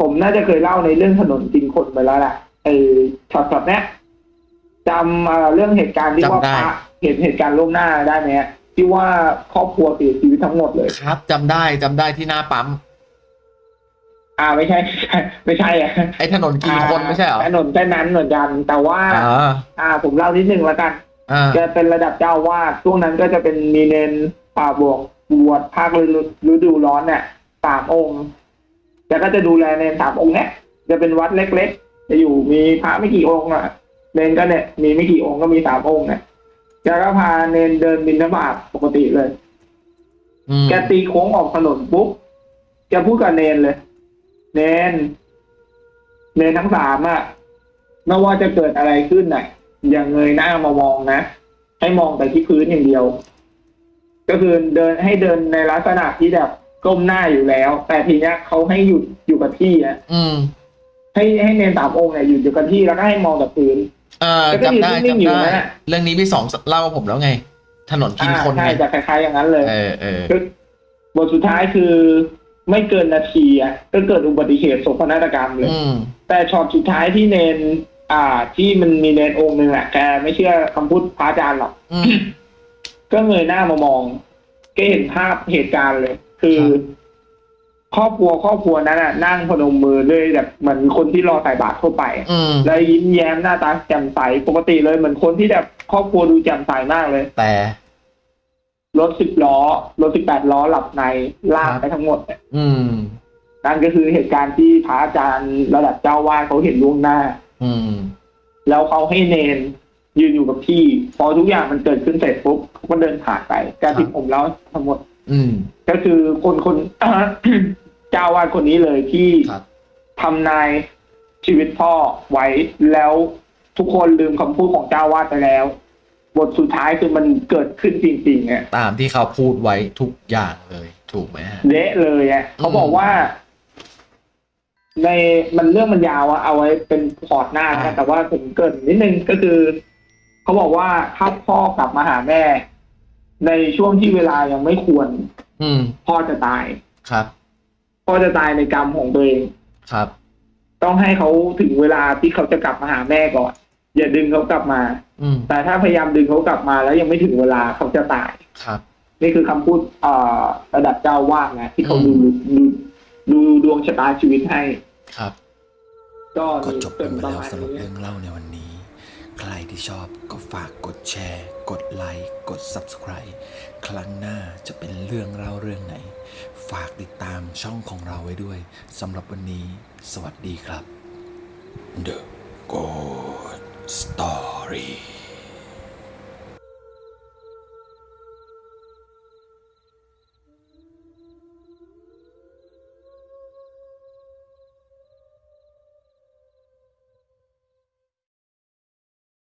S2: ผมน่าจะเคยเล่าในเรื่องถนนกินคนไปแล้วแหละไอ้ช็อตช็อตเนี้ยจำเอ่อเรื่องเหตุการณ์ที่ว่า
S1: จำได้
S2: พระเห็นเหตุการณ์ล่วงหน้าได้ไหมฮะที่ว่าครอบครัวเสียชีวิตทั้งหมดเลย
S1: ครับจำได้จำได้ที่หน้าปั๊ม
S2: อ่าไม่ใช่ ไม่ใช่ไม่ใช่อะ
S1: ไอ้ถนนกินคนไม่ใช่เหรอ
S2: ถนนเส้นนั้นเหมือนกัน แต่ว่า
S1: อ่า
S2: อ่า ผมเล่านิดนึงแล้วกัน
S1: อ่า
S2: แกเป็นระดับเจ้าวาดช่วงนั้นก็จะเป็นมีเนน ป่าบวกบวชภาคฤดูฤดูร้อนเนี่ยสามองค์แกก็จะดูแลเนนสามองค์เนี่ยจะเป็นวัดเล็กๆ จะอยู่มีพระไม่กี่องค์อะเนนก็เนี่ยมีไม่กี่องค์ก็มีสามองค์เนี่ยแกก็พาเนนเดินบินบาตปกติเลย
S1: อืม
S2: แกตีโค้งออกถนนปุ๊บแกพูดกับเนนเลย เนน เนนทั้งสามอะไม่ว่าจะเกิดอะไรขึ้นน่ะ อย่าเงยหน้ามามองนะ ให้มองแต่ที่พื้นอย่างเดียว ก็คือเดินให้เดินในลักษณะที่แบบก้มหน้าอยู่แล้ว แต่ทีเนี้ยเขาให้หยุดอยู่กับที่อะ
S1: อืม
S2: ให้ให้เนนสามองค์เนี่ยหยุดอยู่กับที่แล้วก็ให้มองแต่พื้น
S1: เอ่อ
S2: แล้วก็
S1: จำได้
S2: ยืนนิ่งๆอยู่
S1: จำได้
S2: นั่นน่ะ
S1: เรื่องนี้พี่สองเล่าผมแล้วไง ถนนกิน
S2: อ่า
S1: คน
S2: ใช่
S1: ไง
S2: จะคล้ายๆอย่างนั้นเลย
S1: เออเออ
S2: คือบทสุดท้ายคือไม่เกินนาทีอะก็เกิดอุบัติเหตุโศกนาฏกรรมเลย
S1: อืม
S2: แต่ช็อตสุดท้ายที่เนน อ่า ที่มันมีเนนองค์หนึ่งอะแกไม่เชื่อคำพูดพระอาจารย์หรอก
S1: อืม
S2: ก็เงยหน้ามามองก็เห็นภาพเหตุการณ์เลย คือ
S1: ครับ
S2: ครอบครัวครอบครัวนั้นอะนั่งพนมมือด้วยแบบเหมือนคนที่รอใส่บาตรทั่วไปอะ
S1: อืม
S2: แล้วยิ้มแย้มหน้าตาแจ่มใสปกติเลยเหมือนคนที่แบบครอบครัวดูแจ่มใสมากเลย
S1: แต่
S2: รถสิบล้อรถสิบแปดล้อหลับในลาก
S1: ครับ
S2: ไปทั้งหมดเนี่ย
S1: อืม
S2: นั่นก็คือเหตุการณ์ที่พระอาจารย์ระดับเจ้าวาดเขาเห็นล่วงหน้า
S1: อืม
S2: แล้วเขาให้เนน ยืนอยู่กับที่ พอทุกอย่างมันเกิดขึ้นเสร็จปุ๊บเขาก็เดินผ่านไป การที่
S1: ครับ
S2: ผมเล่าทั้งหมด
S1: อืม
S2: ก็คือคนคนเจ้าวาดคนนี้เลยที่
S1: ครับ
S2: ทำนายชีวิตพ่อไว้แล้วทุกคนลืมคำพูดของเจ้าวาดไปแล้ว บทสุดท้ายคือมันเกิดขึ้นจริงๆเนี่ย
S1: ตามที่เขาพูดไว้ทุกอย่างเลย ถูกไหมฮะ
S2: เละเลยอะเขาบอกว่า ในมันเรื่องมันยาวอะเอาไว้เป็นพอร์ตหน้า
S1: อ่า
S2: นะแต่ว่าผมเกรินนิดนึงก็คือ เขาบอกว่าถ้าพ่อกลับมาหาแม่ ในช่วงที่เวลายังไม่ควร
S1: อืม
S2: พ่อจะตาย
S1: ครับ
S2: พ่อจะตายในกรรมของตัวเอง
S1: ครับ
S2: ต้องให้เขาถึงเวลาที่เขาจะกลับมาหาแม่ก่อน อย่าดึงเขากลับมา
S1: อืม
S2: แต่ถ้าพยายามดึงเขากลับมาแล้วยังไม่ถึงเวลาเขาจะตาย
S1: ครับ
S2: นี่คือคำพูดเอ่อระดับเจ้าวาดนะที่เขา
S1: อื
S2: ดู
S1: ม
S2: ดูดูดวงชะตาชีวิตให้
S1: ครับ
S2: ก็
S3: ก็
S2: มี
S3: จบ
S2: เป็
S3: กัน
S2: น
S3: ไป
S2: ประ
S3: แล้ว
S2: มาณ
S3: สำหรับ
S2: นี้
S3: เรื่องเล่าในวันนี้ ใครที่ชอบก็ฝากกดแชร์ กดไลค์กด Subscribe ครั้งหน้าจะเป็นเรื่องเล่าเรื่องไหน ฝากติดตามช่องของเราไว้ด้วยสำหรับวันนี้ สวัสดีครับ The Good Story